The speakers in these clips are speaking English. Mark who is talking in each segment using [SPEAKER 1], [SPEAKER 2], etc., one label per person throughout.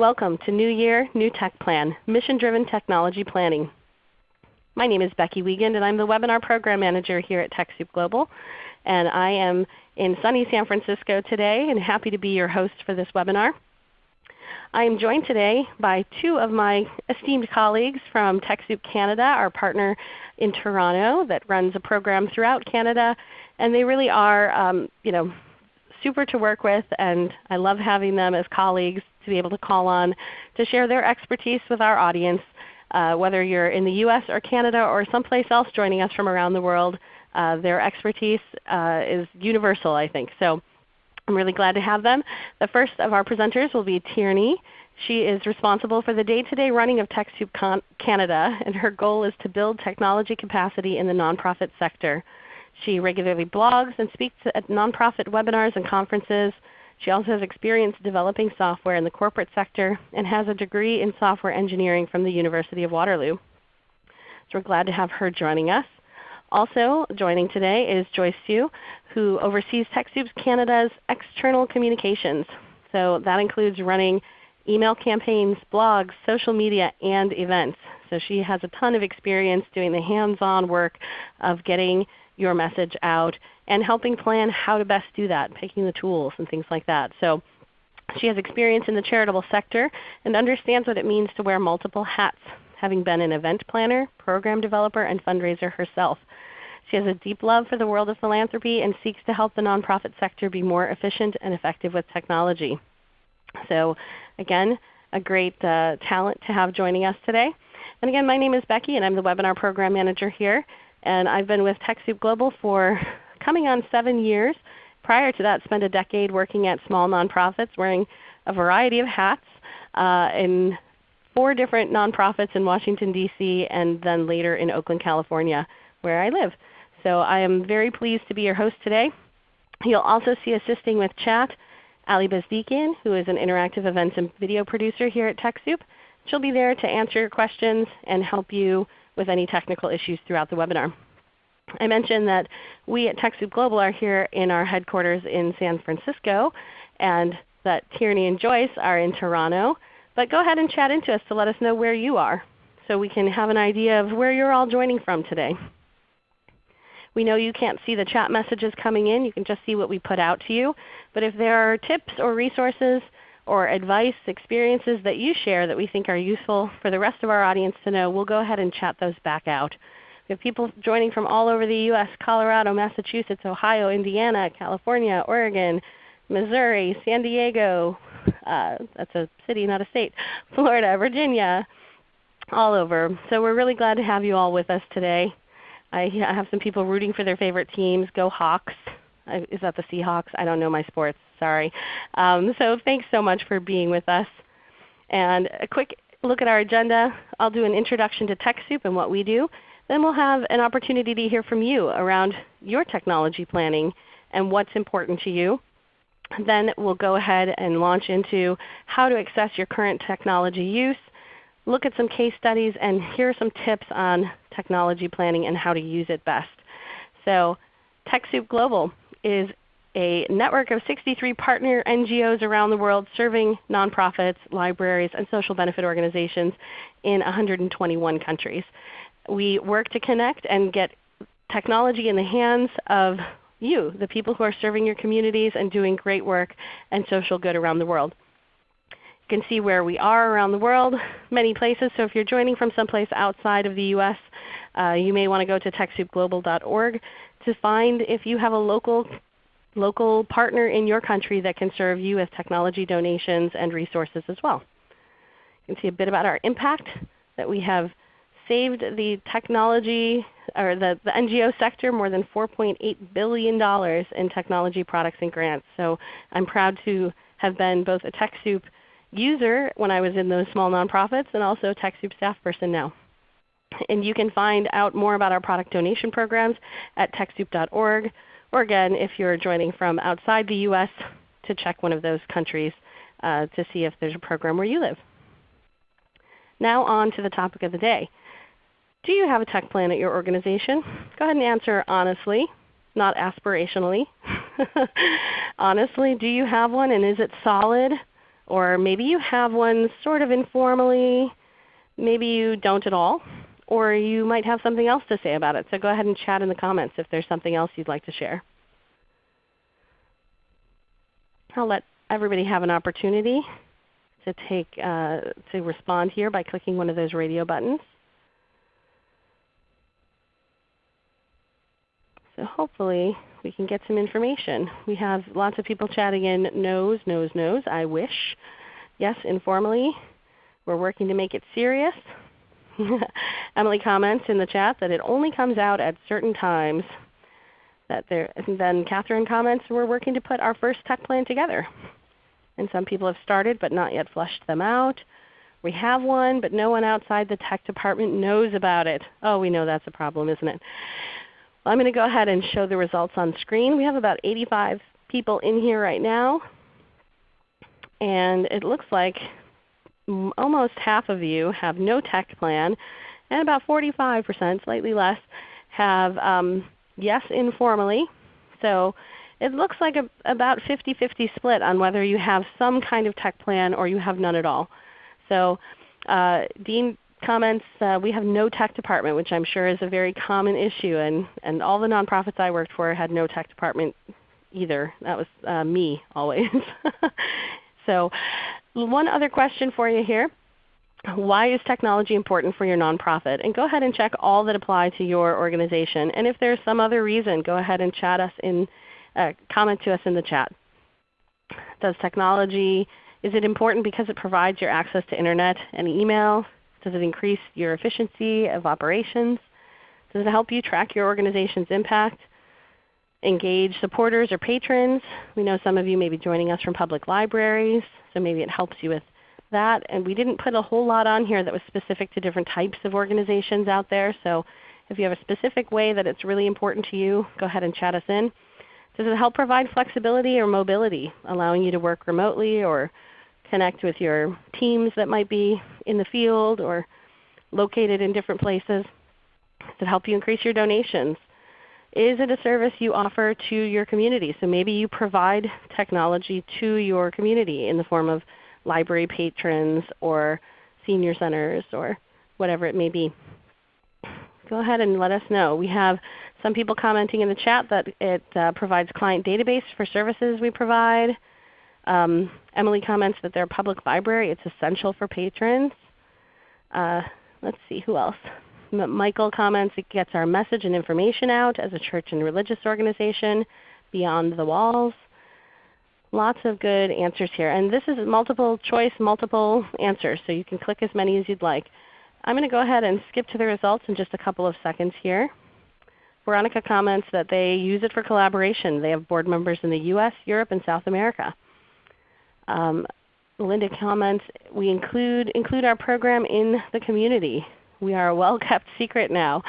[SPEAKER 1] Welcome to New Year, New Tech Plan, Mission-Driven Technology Planning. My name is Becky Wiegand and I'm the Webinar Program Manager here at TechSoup Global. And I am in sunny San Francisco today and happy to be your host for this webinar. I am joined today by two of my esteemed colleagues from TechSoup Canada, our partner in Toronto that runs a program throughout Canada. And they really are um, you know, super to work with and I love having them as colleagues to be able to call on to share their expertise with our audience. Uh, whether you're in the US or Canada or someplace else joining us from around the world, uh, their expertise uh, is universal I think. So I'm really glad to have them. The first of our presenters will be Tierney. She is responsible for the day-to-day -day running of TechSoup Canada, and her goal is to build technology capacity in the nonprofit sector. She regularly blogs and speaks at nonprofit webinars and conferences. She also has experience developing software in the corporate sector and has a degree in software engineering from the University of Waterloo. So we're glad to have her joining us. Also joining today is Joyce Sue, who oversees TechSoup Canada's external communications. So that includes running email campaigns, blogs, social media, and events. So she has a ton of experience doing the hands-on work of getting your message out and helping plan how to best do that, picking the tools and things like that. So she has experience in the charitable sector and understands what it means to wear multiple hats, having been an event planner, program developer, and fundraiser herself. She has a deep love for the world of philanthropy and seeks to help the nonprofit sector be more efficient and effective with technology. So again, a great uh, talent to have joining us today. And again, my name is Becky and I'm the Webinar Program Manager here. And I've been with TechSoup Global for coming on 7 years. Prior to that, spent a decade working at small nonprofits wearing a variety of hats uh, in four different nonprofits in Washington, D.C. and then later in Oakland, California where I live. So I am very pleased to be your host today. You'll also see assisting with chat Ali Bezdikian, who is an interactive events and video producer here at TechSoup. She'll be there to answer your questions and help you with any technical issues throughout the webinar. I mentioned that we at TechSoup Global are here in our headquarters in San Francisco, and that Tierney and Joyce are in Toronto. But go ahead and chat into us to let us know where you are so we can have an idea of where you're all joining from today. We know you can't see the chat messages coming in. You can just see what we put out to you. But if there are tips or resources or advice, experiences that you share that we think are useful for the rest of our audience to know, we'll go ahead and chat those back out. We have people joining from all over the U.S., Colorado, Massachusetts, Ohio, Indiana, California, Oregon, Missouri, San Diego, uh, that's a city, not a state, Florida, Virginia, all over. So we're really glad to have you all with us today. I have some people rooting for their favorite teams. Go Hawks. Is that the Seahawks? I don't know my sports. Sorry. Um, so thanks so much for being with us. And a quick look at our agenda. I'll do an introduction to TechSoup and what we do. Then we'll have an opportunity to hear from you around your technology planning and what's important to you. Then we'll go ahead and launch into how to access your current technology use, look at some case studies, and hear some tips on technology planning and how to use it best. So TechSoup Global is a network of 63 partner NGOs around the world serving nonprofits, libraries, and social benefit organizations in 121 countries. We work to connect and get technology in the hands of you, the people who are serving your communities and doing great work and social good around the world. You can see where we are around the world, many places. So if you're joining from someplace outside of the U.S., uh, you may want to go to TechSoupGlobal.org to find if you have a local, local partner in your country that can serve you with technology donations and resources as well. You can see a bit about our impact, that we have saved the technology or the, the NGO sector more than $4.8 billion in technology products and grants. So I'm proud to have been both a TechSoup user when I was in those small nonprofits and also a TechSoup staff person now. And you can find out more about our product donation programs at TechSoup.org, or again, if you're joining from outside the U.S., to check one of those countries uh, to see if there's a program where you live. Now on to the topic of the day. Do you have a tech plan at your organization? Go ahead and answer honestly, not aspirationally. honestly, do you have one and is it solid? Or maybe you have one sort of informally, maybe you don't at all, or you might have something else to say about it. So go ahead and chat in the comments if there's something else you'd like to share. I'll let everybody have an opportunity to take uh, to respond here by clicking one of those radio buttons. So hopefully we can get some information. We have lots of people chatting in no's, no's, no's, I wish. Yes, informally. We're working to make it serious. Emily comments in the chat that it only comes out at certain times. That there, then Catherine comments, we're working to put our first tech plan together. And some people have started but not yet flushed them out. We have one, but no one outside the tech department knows about it. Oh, we know that's a problem, isn't it? Well, I'm going to go ahead and show the results on screen. We have about 85 people in here right now. And it looks like almost half of you have no tech plan, and about 45%, slightly less, have um, yes informally. So it looks like a, about 50-50 split on whether you have some kind of tech plan or you have none at all. So uh, Dean comments, uh, we have no tech department, which I'm sure is a very common issue. And, and all the nonprofits I worked for had no tech department either. That was uh, me always. so one other question for you here. Why is technology important for your nonprofit? And go ahead and check all that apply to your organization. And if there's some other reason, go ahead and chat us in, uh, comment to us in the chat. Does technology, is it important because it provides your access to Internet and email? Does it increase your efficiency of operations? Does it help you track your organization's impact? Engage supporters or patrons. We know some of you may be joining us from public libraries, so maybe it helps you with that. And we didn't put a whole lot on here that was specific to different types of organizations out there. So if you have a specific way that it's really important to you, go ahead and chat us in. Does it help provide flexibility or mobility, allowing you to work remotely or connect with your teams that might be in the field or located in different places? Does it help you increase your donations? Is it a service you offer to your community? So maybe you provide technology to your community in the form of library patrons or senior centers or whatever it may be. Go ahead and let us know. We have some people commenting in the chat that it uh, provides client database for services we provide. Um, Emily comments that they're a public library. It's essential for patrons. Uh, let's see, who else? Michael comments it gets our message and information out as a church and religious organization beyond the walls. Lots of good answers here. And this is multiple choice, multiple answers, so you can click as many as you'd like. I'm going to go ahead and skip to the results in just a couple of seconds here. Veronica comments that they use it for collaboration. They have board members in the US, Europe, and South America. Um, Linda comments, we include, include our program in the community. We are a well-kept secret now.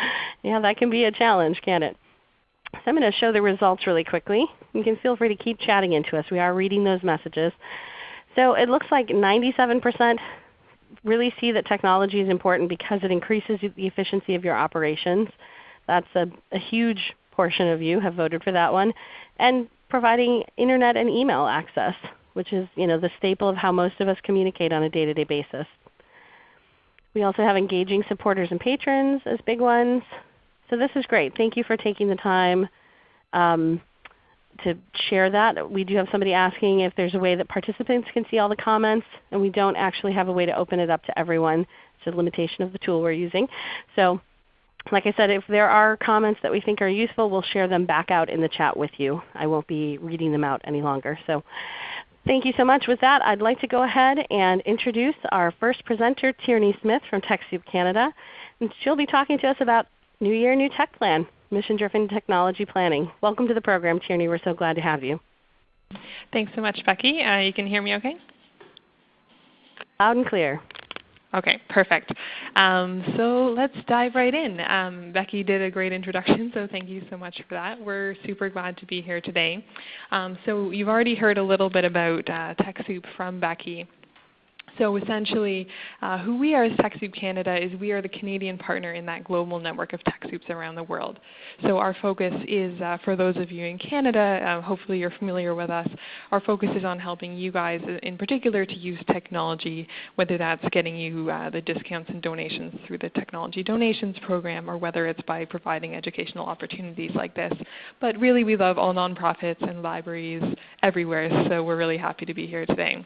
[SPEAKER 1] Yeah, that can be a challenge, can't it? So I'm going to show the results really quickly. You can feel free to keep chatting into us. We are reading those messages. So it looks like 97% really see that technology is important because it increases the efficiency of your operations. That's a, a huge portion of you have voted for that one. And providing Internet and email access, which is you know, the staple of how most of us communicate on a day-to-day -day basis. We also have engaging supporters and patrons as big ones. So this is great. Thank you for taking the time um, to share that. We do have somebody asking if there's a way that participants can see all the comments, and we don't actually have a way to open it up to everyone. It's a limitation of the tool we're using. So like I said, if there are comments that we think are useful, we'll share them back out in the chat with you. I won't be reading them out any longer. So Thank you so much. With that, I'd like to go ahead and introduce our first presenter, Tierney Smith from TechSoup Canada. And she'll be talking to us about New Year, New Tech Plan, Mission-Driven Technology Planning. Welcome to the program, Tierney. We're so glad to have you.
[SPEAKER 2] Thanks so much, Becky. Uh, you can hear me okay?
[SPEAKER 1] Loud and clear.
[SPEAKER 2] Okay, perfect. Um, so let's dive right in. Um, Becky did a great introduction, so thank you so much for that. We're super glad to be here today. Um, so you've already heard a little bit about uh, TechSoup from Becky. So essentially, uh, who we are as TechSoup Canada is we are the Canadian partner in that global network of TechSoups around the world. So our focus is, uh, for those of you in Canada, uh, hopefully you're familiar with us, our focus is on helping you guys in particular to use technology, whether that's getting you uh, the discounts and donations through the Technology Donations Program or whether it's by providing educational opportunities like this. But really we love all nonprofits and libraries everywhere, so we're really happy to be here today.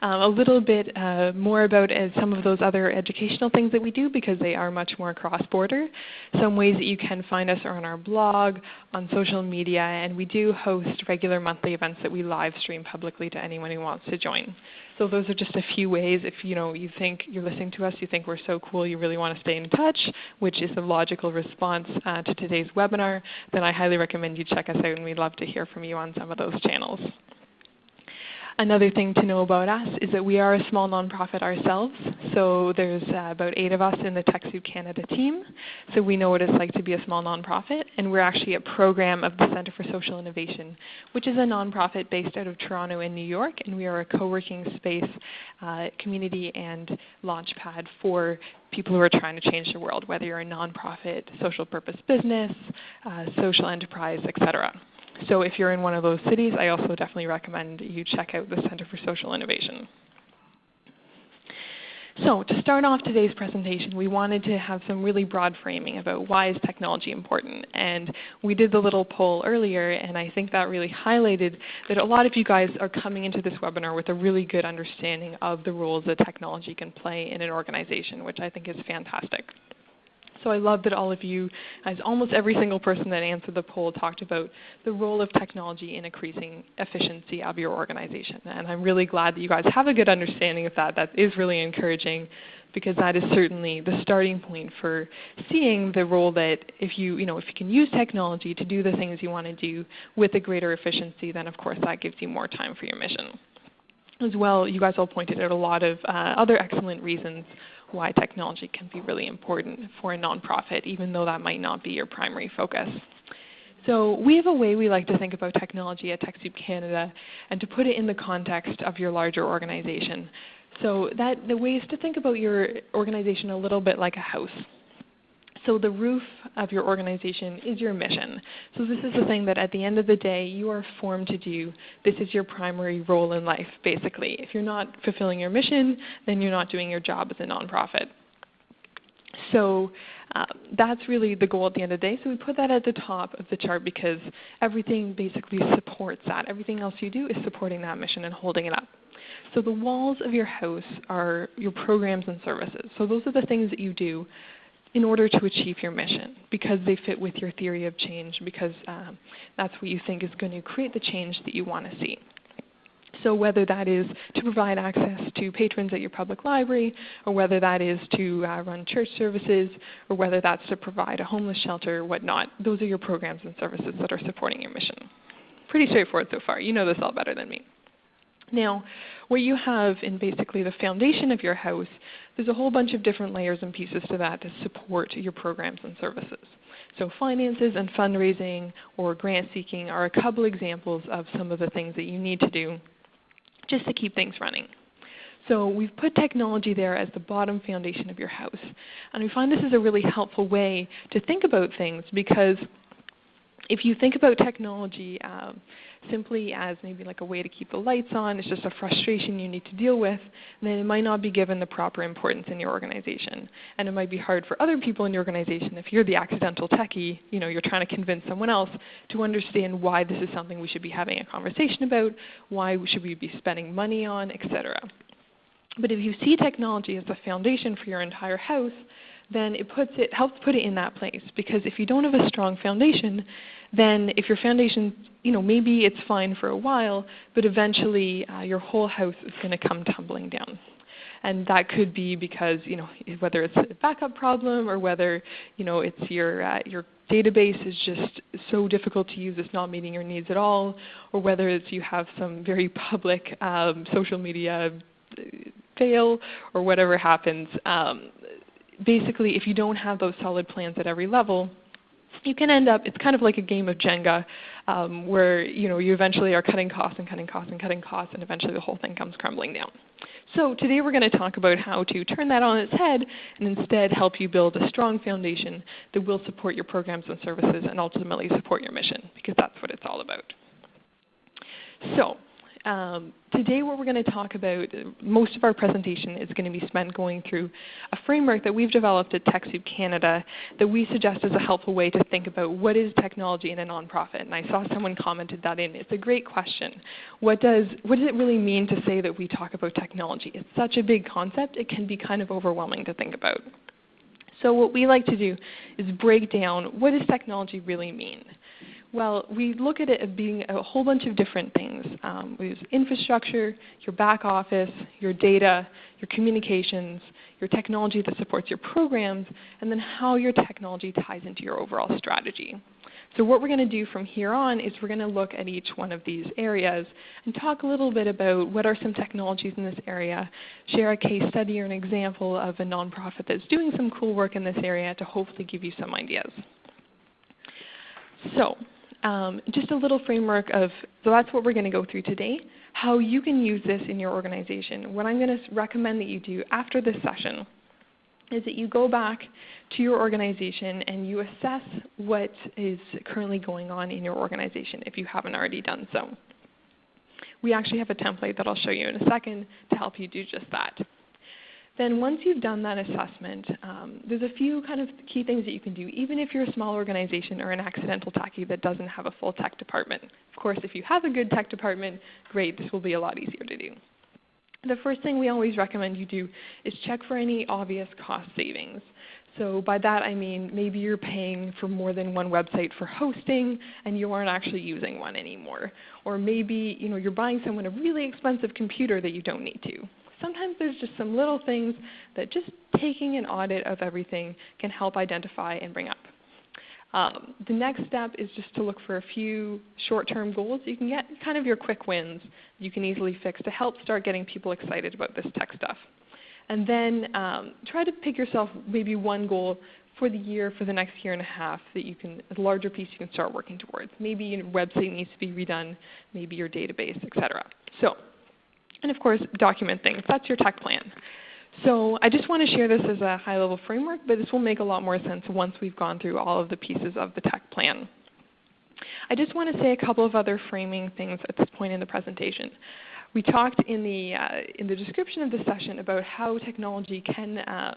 [SPEAKER 2] Um, a little bit uh, more about uh, some of those other educational things that we do because they are much more cross-border. Some ways that you can find us are on our blog, on social media, and we do host regular monthly events that we live stream publicly to anyone who wants to join. So those are just a few ways. If you know you think you're listening to us, you think we're so cool, you really want to stay in touch, which is a logical response uh, to today's webinar, then I highly recommend you check us out, and we'd love to hear from you on some of those channels. Another thing to know about us is that we are a small nonprofit ourselves. So there's uh, about eight of us in the TechSoup Canada team. So we know what it's like to be a small nonprofit. And we're actually a program of the Center for Social Innovation, which is a nonprofit based out of Toronto and New York. And we are a co-working space, uh, community, and launchpad for people who are trying to change the world, whether you're a nonprofit, social purpose business, uh, social enterprise, etc. So if you're in one of those cities, I also definitely recommend you check out the Center for Social Innovation. So to start off today's presentation, we wanted to have some really broad framing about why is technology important. And we did the little poll earlier, and I think that really highlighted that a lot of you guys are coming into this webinar with a really good understanding of the roles that technology can play in an organization, which I think is fantastic. So I love that all of you, as almost every single person that answered the poll talked about the role of technology in increasing efficiency of your organization. And I'm really glad that you guys have a good understanding of that. That is really encouraging because that is certainly the starting point for seeing the role that if you, you know, if you can use technology to do the things you want to do with a greater efficiency, then of course that gives you more time for your mission. As well, you guys all pointed out a lot of uh, other excellent reasons why technology can be really important for a nonprofit, even though that might not be your primary focus. So we have a way we like to think about technology at TechSoup Canada and to put it in the context of your larger organization. So that, the way is to think about your organization a little bit like a house. So the roof of your organization is your mission. So this is the thing that at the end of the day you are formed to do. This is your primary role in life basically. If you're not fulfilling your mission, then you're not doing your job as a nonprofit. So uh, that's really the goal at the end of the day. So we put that at the top of the chart because everything basically supports that. Everything else you do is supporting that mission and holding it up. So the walls of your house are your programs and services. So those are the things that you do in order to achieve your mission because they fit with your theory of change because um, that's what you think is going to create the change that you want to see. So whether that is to provide access to patrons at your public library, or whether that is to uh, run church services, or whether that's to provide a homeless shelter or whatnot, those are your programs and services that are supporting your mission. Pretty straightforward so far. You know this all better than me. Now, what you have in basically the foundation of your house, there's a whole bunch of different layers and pieces to that to support your programs and services. So finances and fundraising or grant seeking are a couple examples of some of the things that you need to do just to keep things running. So we've put technology there as the bottom foundation of your house. And we find this is a really helpful way to think about things because if you think about technology um, simply as maybe like a way to keep the lights on, it's just a frustration you need to deal with, then it might not be given the proper importance in your organization. And it might be hard for other people in your organization if you're the accidental techie, you know, you're trying to convince someone else to understand why this is something we should be having a conversation about, why should we be spending money on, etc. But if you see technology as the foundation for your entire house, then it, puts it helps put it in that place. Because if you don't have a strong foundation, then if your foundation, you know, maybe it's fine for a while, but eventually uh, your whole house is going to come tumbling down. And that could be because, you know, whether it's a backup problem or whether, you know, it's your, uh, your database is just so difficult to use, it's not meeting your needs at all, or whether it's you have some very public um, social media uh, fail or whatever happens. Um, basically, if you don't have those solid plans at every level, you can end up, it's kind of like a game of Jenga. um, where you know you eventually are cutting costs and cutting costs and cutting costs, and eventually the whole thing comes crumbling down. So today we're going to talk about how to turn that on its head and instead help you build a strong foundation that will support your programs and services and ultimately support your mission, because that's what it's all about. So um, today what we're going to talk about, most of our presentation is going to be spent going through a framework that we've developed at TechSoup Canada that we suggest is a helpful way to think about what is technology in a nonprofit. And I saw someone commented that in. It's a great question. What does, what does it really mean to say that we talk about technology? It's such a big concept, it can be kind of overwhelming to think about. So what we like to do is break down what does technology really mean? Well, we look at it as being a whole bunch of different things. Um, we use infrastructure, your back office, your data, your communications, your technology that supports your programs, and then how your technology ties into your overall strategy. So what we're going to do from here on is we're going to look at each one of these areas and talk a little bit about what are some technologies in this area, share a case study or an example of a nonprofit that's doing some cool work in this area to hopefully give you some ideas. So um, just a little framework of, so that's what we're going to go through today, how you can use this in your organization. What I'm going to recommend that you do after this session is that you go back to your organization and you assess what is currently going on in your organization if you haven't already done so. We actually have a template that I'll show you in a second to help you do just that. Then once you've done that assessment, um, there's a few kind of key things that you can do, even if you're a small organization or an accidental techie that doesn't have a full tech department. Of course, if you have a good tech department, great, this will be a lot easier to do. The first thing we always recommend you do is check for any obvious cost savings. So by that I mean maybe you're paying for more than one website for hosting and you aren't actually using one anymore. Or maybe you know, you're buying someone a really expensive computer that you don't need to. Sometimes there's just some little things that just taking an audit of everything can help identify and bring up. Um, the next step is just to look for a few short-term goals. You can get kind of your quick wins you can easily fix to help start getting people excited about this tech stuff. And then um, try to pick yourself maybe one goal for the year, for the next year and a half that you can, a larger piece you can start working towards. Maybe your website needs to be redone, maybe your database, etc. So and of course, document things. That's your tech plan. So I just want to share this as a high-level framework, but this will make a lot more sense once we've gone through all of the pieces of the tech plan. I just want to say a couple of other framing things at this point in the presentation. We talked in the, uh, in the description of the session about how technology can, uh,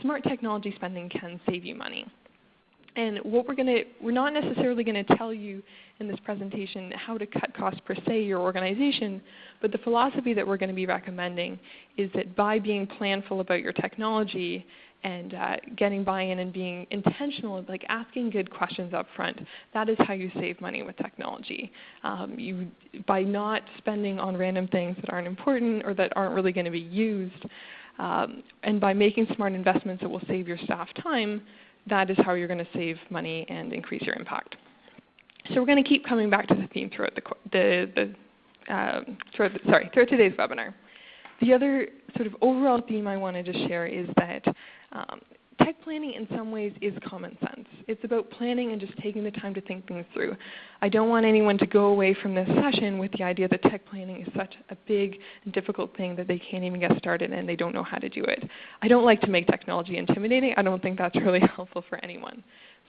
[SPEAKER 2] smart technology spending can save you money. And what we're going to, we're not necessarily going to tell you in this presentation how to cut costs per se your organization, but the philosophy that we're going to be recommending is that by being planful about your technology and uh, getting buy-in and being intentional, like asking good questions up front, that is how you save money with technology. Um, you, by not spending on random things that aren't important or that aren't really going to be used, um, and by making smart investments that will save your staff time, that is how you're going to save money and increase your impact. So we're going to keep coming back to the theme throughout the, the, the, um, throughout the, sorry, throughout today's webinar. The other sort of overall theme I wanted to share is that um, tech planning in some ways is common sense. It's about planning and just taking the time to think things through. I don't want anyone to go away from this session with the idea that tech planning is such a big and difficult thing that they can't even get started and they don't know how to do it. I don't like to make technology intimidating. I don't think that's really helpful for anyone.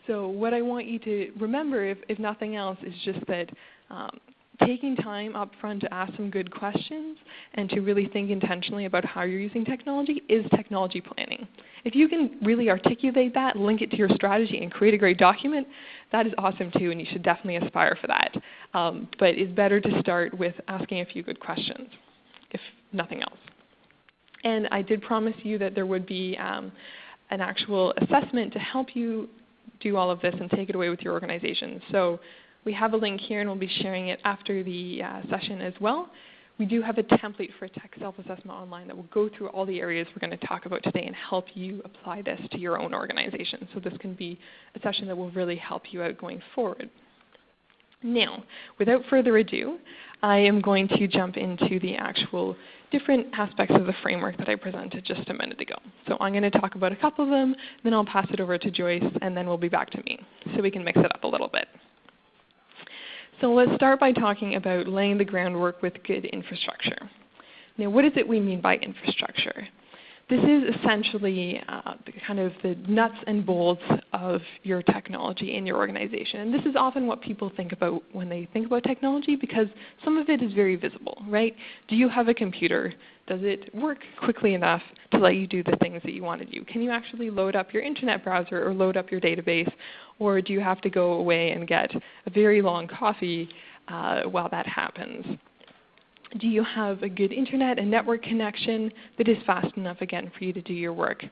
[SPEAKER 2] So what I want you to remember, if, if nothing else, is just that um, taking time up front to ask some good questions and to really think intentionally about how you're using technology is technology planning. If you can really articulate that, link it to your strategy, and create a great document, that is awesome too, and you should definitely aspire for that. Um, but it's better to start with asking a few good questions, if nothing else. And I did promise you that there would be um, an actual assessment to help you do all of this and take it away with your organization. So we have a link here and we'll be sharing it after the uh, session as well. We do have a template for tech self-assessment online that will go through all the areas we're going to talk about today and help you apply this to your own organization. So this can be a session that will really help you out going forward. Now, without further ado, I am going to jump into the actual different aspects of the framework that I presented just a minute ago. So I'm going to talk about a couple of them, then I'll pass it over to Joyce, and then we'll be back to me so we can mix it up a little bit. So let's start by talking about laying the groundwork with good infrastructure. Now what is it we mean by infrastructure? This is essentially uh, kind of the nuts and bolts of your technology in your organization. And this is often what people think about when they think about technology because some of it is very visible, right? Do you have a computer? Does it work quickly enough to let you do the things that you want to do? Can you actually load up your internet browser or load up your database? Or do you have to go away and get a very long coffee uh, while that happens? Do you have a good internet and network connection that is fast enough again for you to do your work?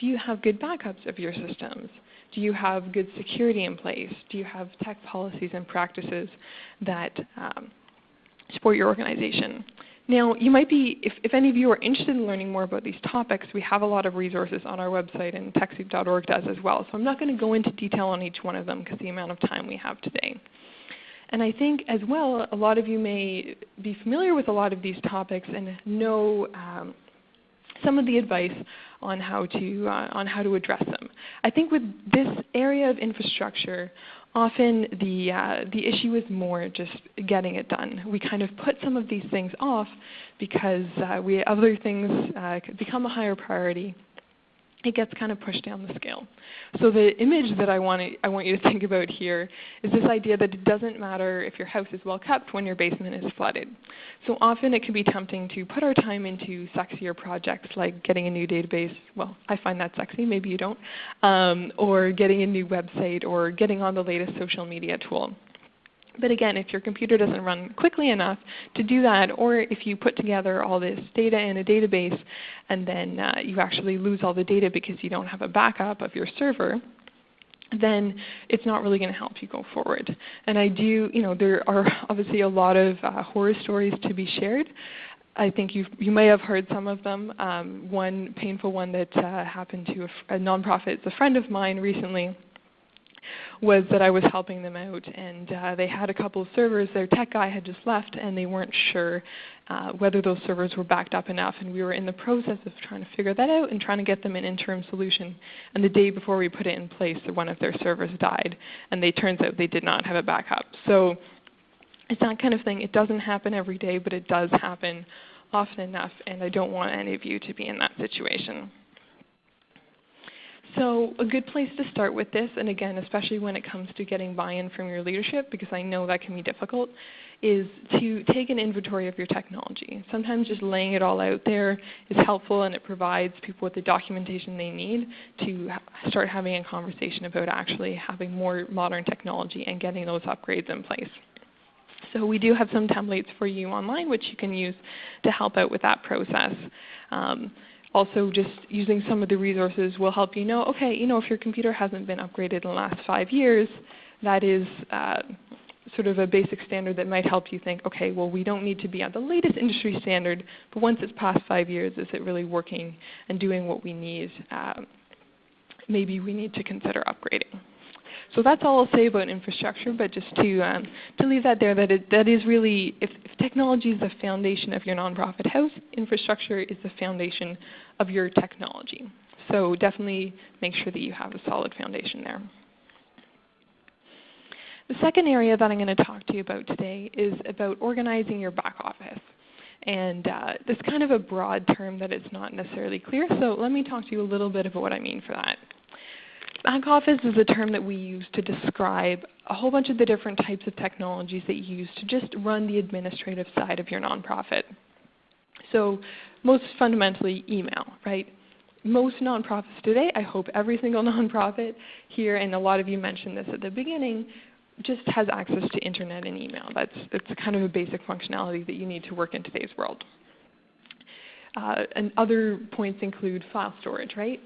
[SPEAKER 2] Do you have good backups of your systems? Do you have good security in place? Do you have tech policies and practices that um, support your organization? Now, you might be, if, if, any of you are interested in learning more about these topics, we have a lot of resources on our website and TechSoup.org does as well. So I'm not going to go into detail on each one of them because the amount of time we have today. And I think as well, a lot of you may be familiar with a lot of these topics and know um, some of the advice on how to uh, on how to address them. I think with this area of infrastructure, often the uh, the issue is more just getting it done. We kind of put some of these things off because uh, we other things uh, become a higher priority it gets kind of pushed down the scale. So the image that I want, to, I want you to think about here is this idea that it doesn't matter if your house is well kept when your basement is flooded. So often it can be tempting to put our time into sexier projects like getting a new database. Well, I find that sexy, maybe you don't. Um, or getting a new website or getting on the latest social media tool. But again, if your computer doesn't run quickly enough to do that, or if you put together all this data in a database and then uh, you actually lose all the data because you don't have a backup of your server, then it's not really going to help you go forward. And I do, you know, there are obviously a lot of uh, horror stories to be shared. I think you you may have heard some of them. Um, one painful one that uh, happened to a, a nonprofit, it's a friend of mine recently was that I was helping them out, and uh, they had a couple of servers. Their tech guy had just left, and they weren't sure uh, whether those servers were backed up enough. And we were in the process of trying to figure that out and trying to get them an interim solution. And the day before we put it in place, one of their servers died, and they turns out they did not have a backup. So it's that kind of thing. It doesn't happen every day, but it does happen often enough, and I don't want any of you to be in that situation. So a good place to start with this, and again, especially when it comes to getting buy-in from your leadership, because I know that can be difficult, is to take an inventory of your technology. Sometimes just laying it all out there is helpful and it provides people with the documentation they need to start having a conversation about actually having more modern technology and getting those upgrades in place. So we do have some templates for you online which you can use to help out with that process. Um, also just using some of the resources will help you know, okay, you know, if your computer hasn't been upgraded in the last five years, that is uh, sort of a basic standard that might help you think, okay, well we don't need to be at the latest industry standard, but once it's past five years, is it really working and doing what we need? Uh, maybe we need to consider upgrading. So that's all I'll say about infrastructure, but just to, um, to leave that there, that, it, that is really, if, if technology is the foundation of your nonprofit house, infrastructure is the foundation of your technology. So definitely make sure that you have a solid foundation there. The second area that I'm going to talk to you about today is about organizing your back office. And uh, it's kind of a broad term that is not necessarily clear, so let me talk to you a little bit about what I mean for that. Back office is a term that we use to describe a whole bunch of the different types of technologies that you use to just run the administrative side of your nonprofit. So most fundamentally email, right? Most nonprofits today, I hope every single nonprofit here, and a lot of you mentioned this at the beginning, just has access to internet and email. That's, that's kind of a basic functionality that you need to work in today's world. Uh, and other points include file storage, right?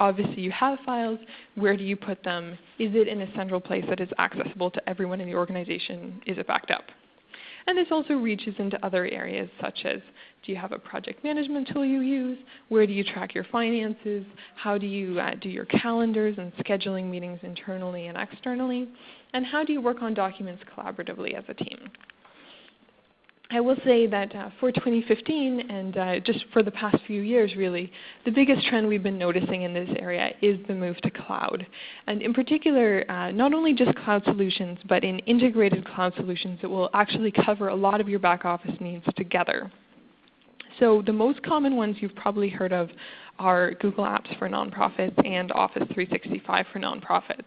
[SPEAKER 2] obviously you have files. Where do you put them? Is it in a central place that is accessible to everyone in the organization? Is it backed up? And this also reaches into other areas such as do you have a project management tool you use? Where do you track your finances? How do you uh, do your calendars and scheduling meetings internally and externally? And how do you work on documents collaboratively as a team? I will say that uh, for 2015 and uh, just for the past few years really, the biggest trend we've been noticing in this area is the move to cloud. And in particular, uh, not only just cloud solutions, but in integrated cloud solutions that will actually cover a lot of your back office needs together. So the most common ones you've probably heard of are Google Apps for nonprofits and Office 365 for nonprofits.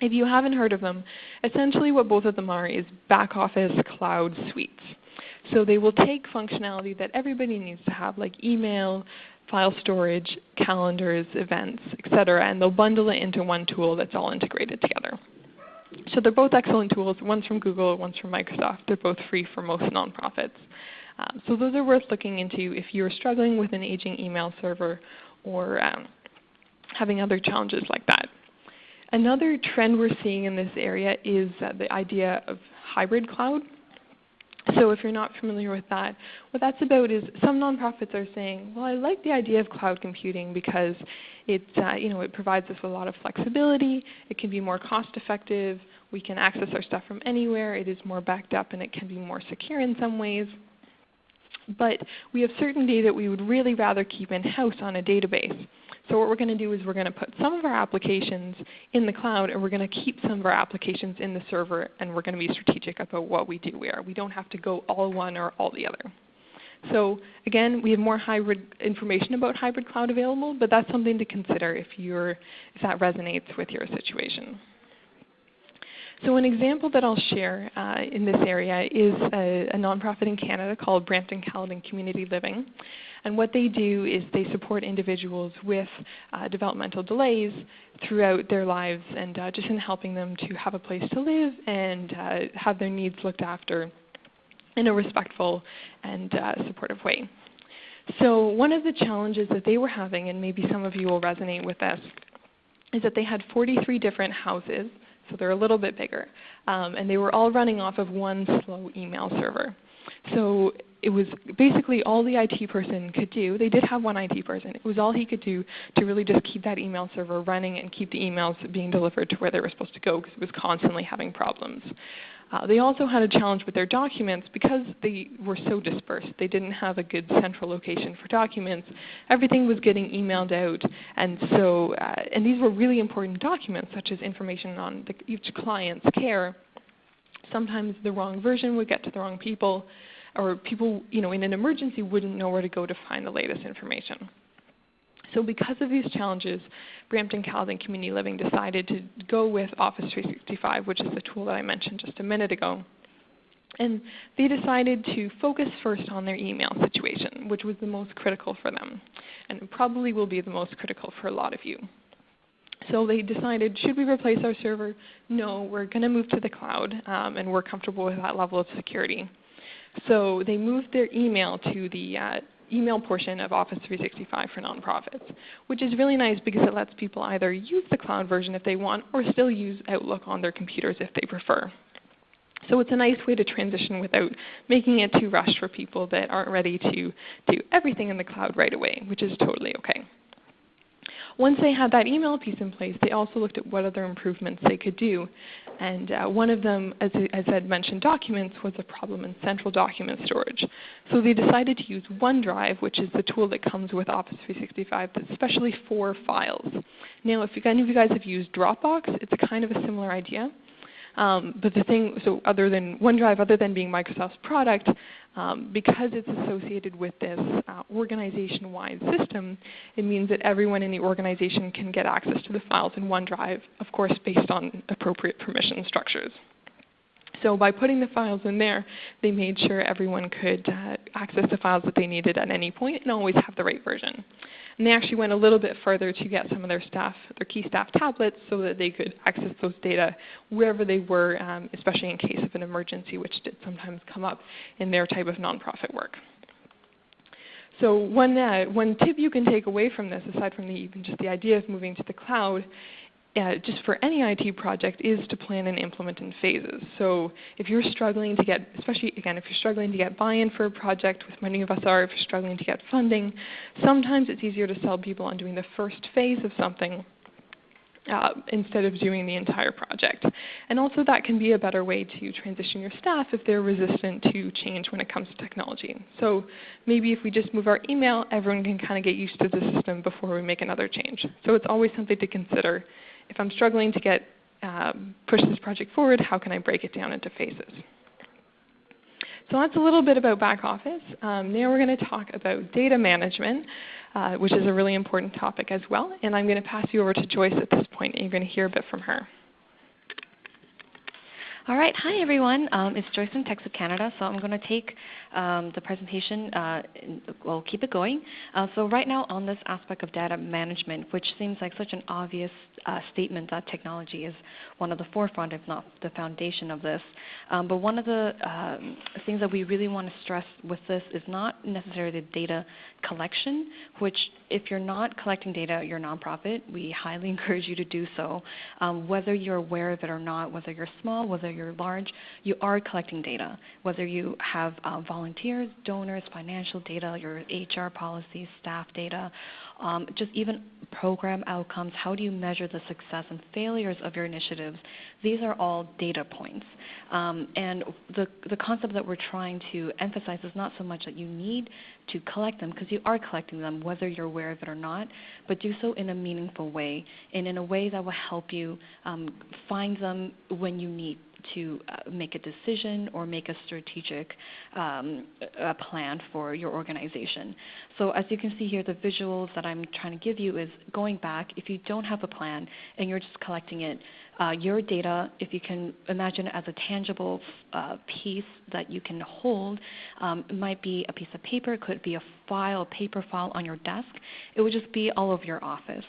[SPEAKER 2] If you haven't heard of them, essentially what both of them are is back office cloud suites. So they will take functionality that everybody needs to have like email, file storage, calendars, events, etc. and they'll bundle it into one tool that's all integrated together. So they're both excellent tools. One's from Google, one's from Microsoft. They're both free for most nonprofits. Um, so those are worth looking into if you're struggling with an aging email server or um, having other challenges like that. Another trend we're seeing in this area is uh, the idea of hybrid cloud. So if you're not familiar with that, what that's about is some nonprofits are saying, well, I like the idea of cloud computing because it, uh, you know, it provides us a lot of flexibility. It can be more cost effective. We can access our stuff from anywhere. It is more backed up and it can be more secure in some ways. But we have certain data we would really rather keep in-house on a database. So what we're going to do is we're going to put some of our applications in the cloud and we're going to keep some of our applications in the server and we're going to be strategic about what we do where. We don't have to go all one or all the other. So again, we have more hybrid information about hybrid cloud available, but that's something to consider if, you're, if that resonates with your situation. So an example that I'll share uh, in this area is a, a, nonprofit in Canada called Brampton Caledon Community Living. And what they do is they support individuals with uh, developmental delays throughout their lives and uh, just in helping them to have a place to live and uh, have their needs looked after in a respectful and uh, supportive way. So one of the challenges that they were having, and maybe some of you will resonate with this, is that they had 43 different houses, so they're a little bit bigger, um, and they were all running off of one slow email server. So it was basically all the IT person could do. They did have one IT person. It was all he could do to really just keep that email server running and keep the emails being delivered to where they were supposed to go because it was constantly having problems. Uh, they also had a challenge with their documents because they were so dispersed. They didn't have a good central location for documents. Everything was getting emailed out, and so uh, and these were really important documents, such as information on the, each client's care. Sometimes the wrong version would get to the wrong people or people you know, in an emergency wouldn't know where to go to find the latest information. So because of these challenges, Brampton Caledon Community Living decided to go with Office 365, which is the tool that I mentioned just a minute ago. And they decided to focus first on their email situation, which was the most critical for them, and probably will be the most critical for a lot of you. So they decided, should we replace our server? No, we're going to move to the cloud, um, and we're comfortable with that level of security. So they moved their email to the uh, email portion of Office 365 for nonprofits, which is really nice because it lets people either use the cloud version if they want or still use Outlook on their computers if they prefer. So it's a nice way to transition without making it too rushed for people that aren't ready to do everything in the cloud right away, which is totally okay. Once they had that email piece in place, they also looked at what other improvements they could do. And uh, one of them, as, as Ed mentioned, documents was a problem in central document storage. So they decided to use OneDrive, which is the tool that comes with Office 365 that's especially for files. Now, if any of you guys have used Dropbox, it's kind of a similar idea. Um, but the thing, so other than OneDrive, other than being Microsoft's product, um, because it's associated with this uh, organization-wide system, it means that everyone in the organization can get access to the files in OneDrive, of course based on appropriate permission structures. So by putting the files in there, they made sure everyone could uh, access the files that they needed at any point and always have the right version. And they actually went a little bit further to get some of their staff, their key staff tablets so that they could access those data wherever they were, um, especially in case of an emergency, which did sometimes come up in their type of nonprofit work. So one, uh, one tip you can take away from this, aside from the, even just the idea of moving to the cloud, uh, just for any IT project is to plan and implement in phases. So if you're struggling to get, especially again, if you're struggling to get buy-in for a project, which many of us are, if you're struggling to get funding, sometimes it's easier to sell people on doing the first phase of something uh, instead of doing the entire project. And also that can be a better way to transition your staff if they're resistant to change when it comes to technology. So maybe if we just move our email, everyone can kind of get used to the system before we make another change. So it's always something to consider. If I'm struggling to get um, push this project forward, how can I break it down into phases? So that's a little bit about back office. Um, now we're going to talk about data management, uh, which is a really important topic as well. And I'm going to pass you over to Joyce at this point, and you're going to hear a bit from her.
[SPEAKER 3] All right. Hi, everyone. Um, it's Joyce from TechSoup Canada. So I'm going to take um, the presentation, uh, we'll keep it going. Uh, so right now on this aspect of data management, which seems like such an obvious uh, statement that technology is one of the forefront, if not the foundation of this. Um, but one of the um, things that we really want to stress with this is not necessarily the data collection, which if you're not collecting data, you're a nonprofit. We highly encourage you to do so. Um, whether you're aware of it or not, whether you're small, whether you're large, you are collecting data. Whether you have uh, volunteers, donors, financial data, your HR policies, staff data, um, just even program outcomes. How do you measure the success and failures of your initiatives? These are all data points. Um, and the, the concept that we're trying to emphasize is not so much that you need to collect them, because you are collecting them whether you're aware of it or not, but do so in a meaningful way and in a way that will help you um, find them when you need to uh, make a decision or make a strategic um, a plan for your organization. So as you can see here, the visuals that I'm trying to give you is going back. If you don't have a plan and you're just collecting it, uh, your data, if you can imagine it as a tangible uh, piece that you can hold, um, it might be a piece of paper, it could be a file, paper file on your desk. It would just be all over your office.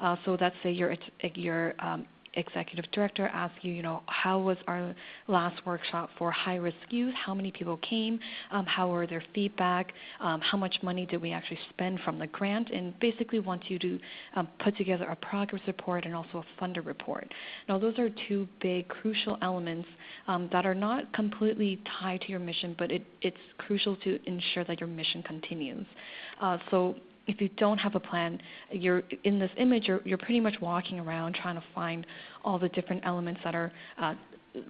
[SPEAKER 3] Uh, so let's say your, your um, executive director ask you, you know, how was our last workshop for high-risk youth? How many people came? Um, how were their feedback? Um, how much money did we actually spend from the grant? And basically wants you to um, put together a progress report and also a funder report. Now, those are two big crucial elements um, that are not completely tied to your mission, but it, it's crucial to ensure that your mission continues. Uh, so if you don't have a plan, you're in this image, you're, you're pretty much walking around trying to find all the different elements that are uh,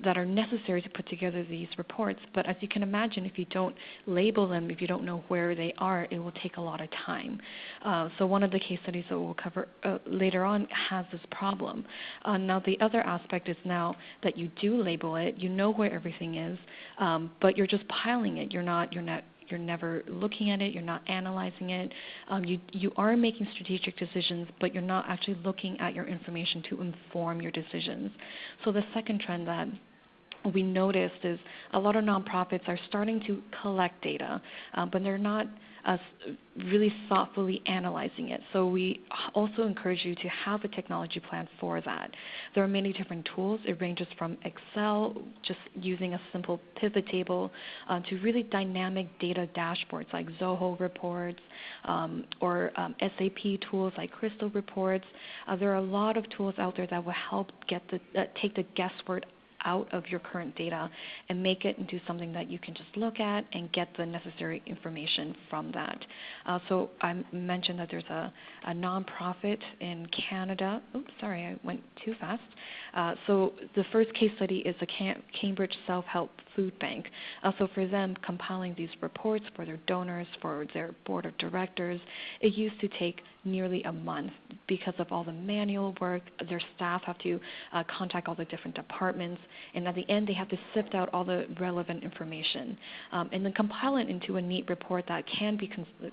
[SPEAKER 3] that are necessary to put together these reports. But as you can imagine, if you don't label them, if you don't know where they are, it will take a lot of time. Uh, so one of the case studies that we'll cover uh, later on has this problem. Uh, now the other aspect is now that you do label it, you know where everything is, um, but you're just piling it. You're not you're not you're never looking at it, you're not analyzing it. Um, you, you are making strategic decisions, but you're not actually looking at your information to inform your decisions. So the second trend that we noticed is a lot of nonprofits are starting to collect data, um, but they're not us really thoughtfully analyzing it. So we also encourage you to have a technology plan for that. There are many different tools. It ranges from Excel, just using a simple pivot table, uh, to really dynamic data dashboards like Zoho reports um, or um, SAP tools like Crystal reports. Uh, there are a lot of tools out there that will help get the, uh, take the guesswork out of your current data and make it into something that you can just look at and get the necessary information from that. Uh, so I mentioned that there's a, a nonprofit in Canada. Oops, sorry, I went too fast. Uh, so the first case study is the Cam Cambridge Self-Help Food Bank. Uh, so for them, compiling these reports for their donors, for their board of directors, it used to take nearly a month because of all the manual work. Their staff have to uh, contact all the different departments, and at the end, they have to sift out all the relevant information um, and then compile it into a neat report that can be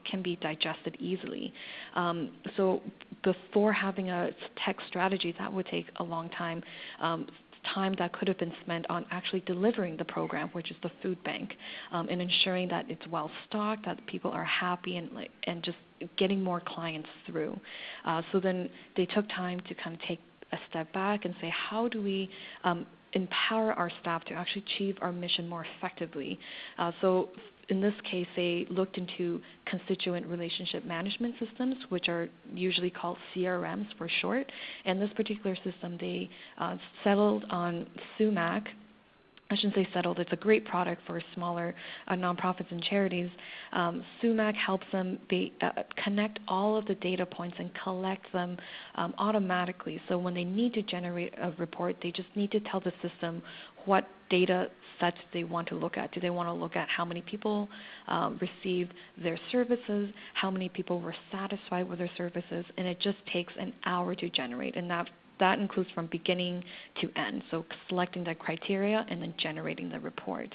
[SPEAKER 3] can be digested easily. Um, so before having a tech strategy, that would take a long time. Um, time that could have been spent on actually delivering the program, which is the food bank, um, and ensuring that it's well stocked, that people are happy, and and just getting more clients through. Uh, so then they took time to kind of take a step back and say, how do we um, empower our staff to actually achieve our mission more effectively? Uh, so in this case, they looked into constituent relationship management systems, which are usually called CRMs for short. And this particular system, they uh, settled on Sumac I shouldn't say settled, it's a great product for smaller uh, nonprofits and charities. Um, Sumac helps them be, uh, connect all of the data points and collect them um, automatically. So when they need to generate a report, they just need to tell the system what data sets they want to look at. Do they want to look at how many people um, received their services, how many people were satisfied with their services, and it just takes an hour to generate. And that that includes from beginning to end, so selecting the criteria and then generating the report.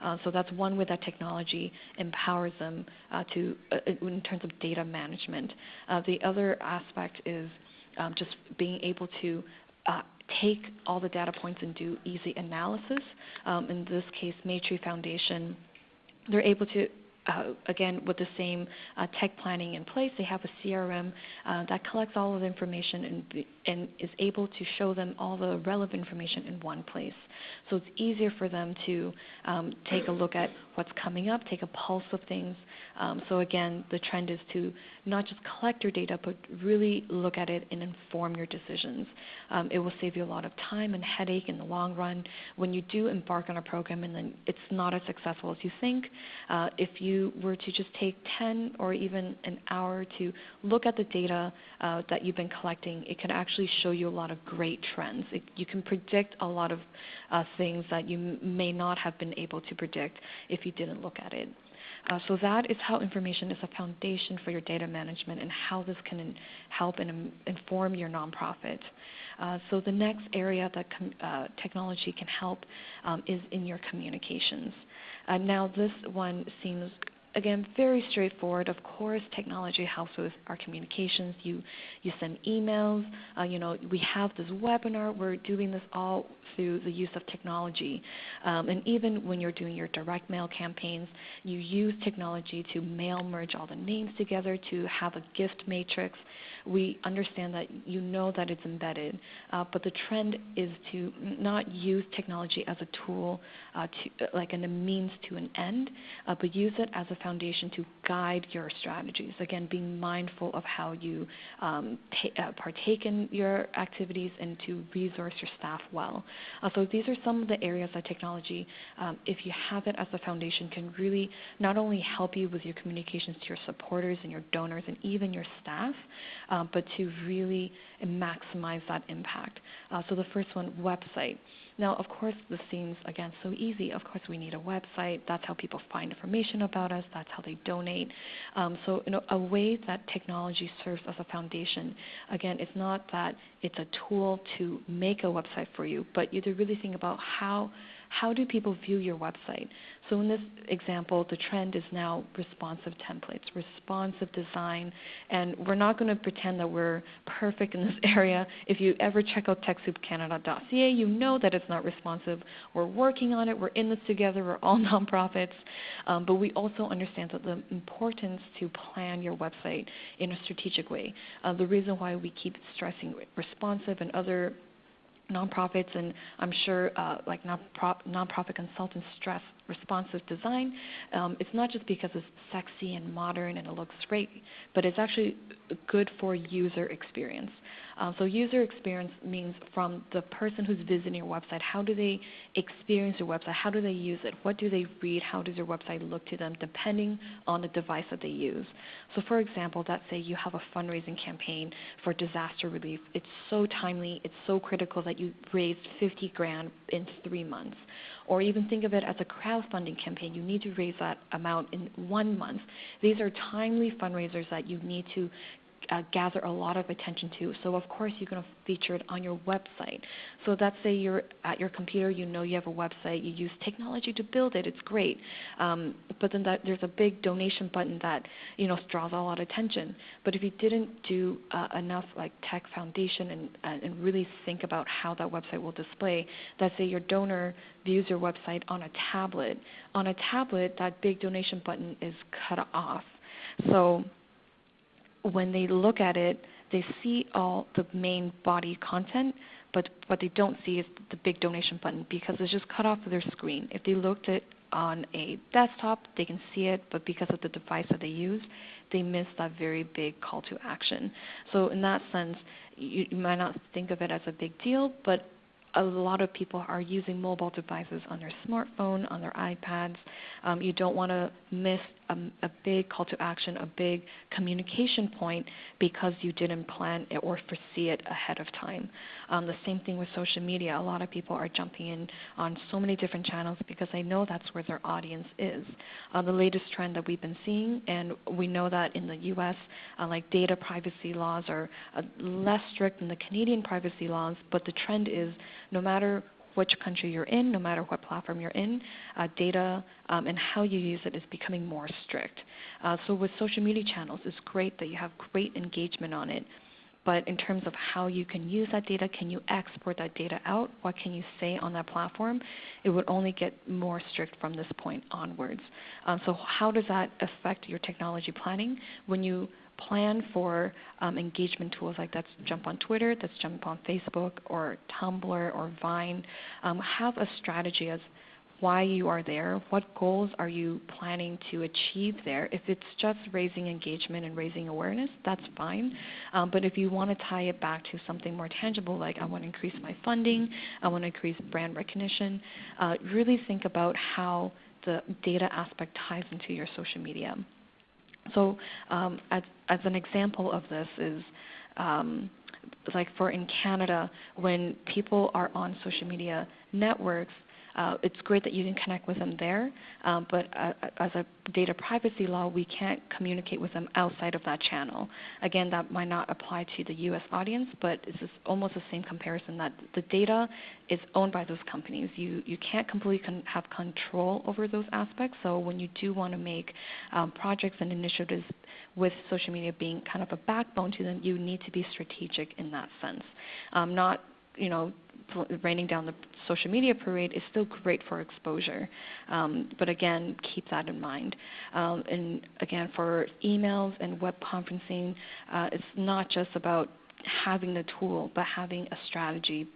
[SPEAKER 3] Uh, so that's one way that technology empowers them uh, to, uh, in terms of data management. Uh, the other aspect is um, just being able to uh, take all the data points and do easy analysis. Um, in this case, Maytree Foundation, they're able to uh, again, with the same uh, tech planning in place, they have a CRM uh, that collects all of the information and, and is able to show them all the relevant information in one place. So it's easier for them to um, take a look at what's coming up, take a pulse of things. Um, so again, the trend is to not just collect your data, but really look at it and inform your decisions. Um, it will save you a lot of time and headache in the long run when you do embark on a program and then it's not as successful as you think. Uh, if you were to just take 10 or even an hour to look at the data uh, that you've been collecting, it can actually show you a lot of great trends. It, you can predict a lot of uh, things that you may not have been able to predict if you didn't look at it. Uh, so that is how information is a foundation for your data management and how this can in, help and um, inform your nonprofit. Uh, so the next area that uh, technology can help um, is in your communications. Uh, now this one seems again, very straightforward. Of course, technology helps with our communications. You you send emails. Uh, you know, we have this webinar. We're doing this all through the use of technology. Um, and even when you're doing your direct mail campaigns, you use technology to mail merge all the names together to have a gift matrix. We understand that you know that it's embedded, uh, but the trend is to not use technology as a tool, uh, to, like a means to an end, uh, but use it as a foundation to guide your strategies. Again, being mindful of how you um, uh, partake in your activities and to resource your staff well. Uh, so these are some of the areas that technology, um, if you have it as a foundation, can really not only help you with your communications to your supporters and your donors and even your staff, um, but to really maximize that impact. Uh, so the first one, website. Now, of course, this seems, again, so easy. Of course, we need a website. That's how people find information about us. That's how they donate. Um, so, you know, a way that technology serves as a foundation, again, it's not that it's a tool to make a website for you, but you have to really think about how how do people view your website? So in this example, the trend is now responsive templates, responsive design, and we're not going to pretend that we're perfect in this area. If you ever check out TechSoupCanada.ca, you know that it's not responsive. We're working on it. We're in this together. We're all nonprofits, um, but we also understand that the importance to plan your website in a strategic way. Uh, the reason why we keep stressing responsive and other nonprofits and I'm sure uh, like nonprofit consultants stress responsive design. Um, it's not just because it's sexy and modern and it looks great, but it's actually good for user experience. Um, so user experience means from the person who's visiting your website, how do they experience your website? How do they use it? What do they read? How does your website look to them depending on the device that they use? So for example, let's say you have a fundraising campaign for disaster relief. It's so timely, it's so critical that you raised 50 grand in three months. Or even think of it as a crowdfunding campaign. You need to raise that amount in one month. These are timely fundraisers that you need to uh, gather a lot of attention to. So of course you're going to feature it on your website. So let's say you're at your computer, you know you have a website, you use technology to build it, it's great. Um, but then that, there's a big donation button that you know draws a lot of attention. But if you didn't do uh, enough like tech foundation and, uh, and really think about how that website will display, let's say your donor views your website on a tablet. On a tablet, that big donation button is cut off. So when they look at it, they see all the main body content, but what they don't see is the big donation button because it's just cut off of their screen. If they looked at on a desktop, they can see it, but because of the device that they use, they miss that very big call to action. So in that sense, you, you might not think of it as a big deal, but a lot of people are using mobile devices on their smartphone, on their iPads. Um, you don't want to miss a, a, big call to action, a big communication point because you didn't plan it or foresee it ahead of time. Um, the same thing with social media. A lot of people are jumping in on so many different channels because they know that's where their audience is. Uh, the latest trend that we've been seeing, and we know that in the U.S., uh, like data privacy laws are uh, less strict than the Canadian privacy laws, but the trend is no matter which country you're in, no matter what platform you're in, uh, data um, and how you use it is becoming more strict. Uh, so with social media channels, it's great that you have great engagement on it. But in terms of how you can use that data, can you export that data out? What can you say on that platform? It would only get more strict from this point onwards. Um, so how does that affect your technology planning? When you plan for um, engagement tools like that's jump on Twitter, that's jump on Facebook or Tumblr or Vine. Um, have a strategy as why you are there, what goals are you planning to achieve there. If it's just raising engagement and raising awareness, that's fine. Um, but if you want to tie it back to something more tangible, like I want to increase my funding, I want to increase brand recognition, uh, really think about how the data aspect ties into your social media. So um, as, as, an example of this is um, like for in Canada, when people are on social media networks, uh, it's great that you can connect with them there, um, but uh, as a data privacy law, we can't communicate with them outside of that channel. Again, that might not apply to the U.S. audience, but it's almost the same comparison that the data is owned by those companies. You, you can't completely con have control over those aspects, so when you do want to make um, projects and initiatives with social media being kind of a backbone to them, you need to be strategic in that sense. Um, not you know, raining down the social media parade is still great for exposure. Um, but again, keep that in mind. Um, and again, for emails and web conferencing, uh, it's not just about having the tool, but having a strategy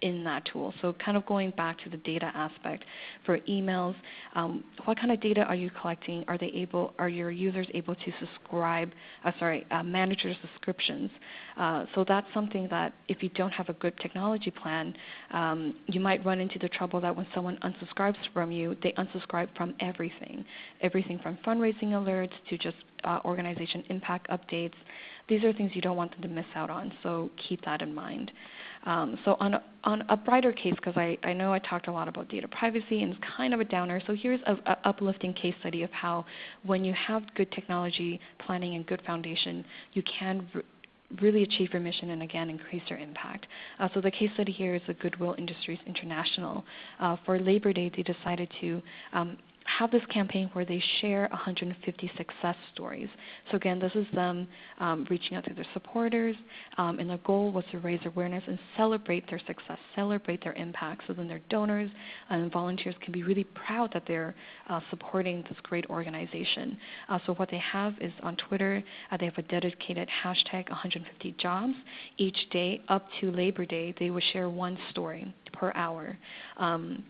[SPEAKER 3] in that tool. So kind of going back to the data aspect for emails, um, what kind of data are you collecting? Are they able? Are your users able to subscribe? Uh, sorry, uh, manage your subscriptions. Uh, so that's something that if you don't have a good technology plan, um, you might run into the trouble that when someone unsubscribes from you, they unsubscribe from everything, everything from fundraising alerts to just uh, organization impact updates. These are things you don't want them to miss out on. So keep that in mind. Um, so on a, on a brighter case, because I, I know I talked a lot about data privacy and it's kind of a downer, so here's an uplifting case study of how when you have good technology planning and good foundation, you can really achieve your mission and again increase your impact. Uh, so the case study here is the Goodwill Industries International. Uh, for Labor Day, they decided to um, have this campaign where they share 150 success stories. So again, this is them um, reaching out to their supporters, um, and the goal was to raise awareness and celebrate their success, celebrate their impact, so then their donors and volunteers can be really proud that they're uh, supporting this great organization. Uh, so what they have is on Twitter, uh, they have a dedicated hashtag 150 jobs. Each day up to Labor Day, they will share one story per hour. Um,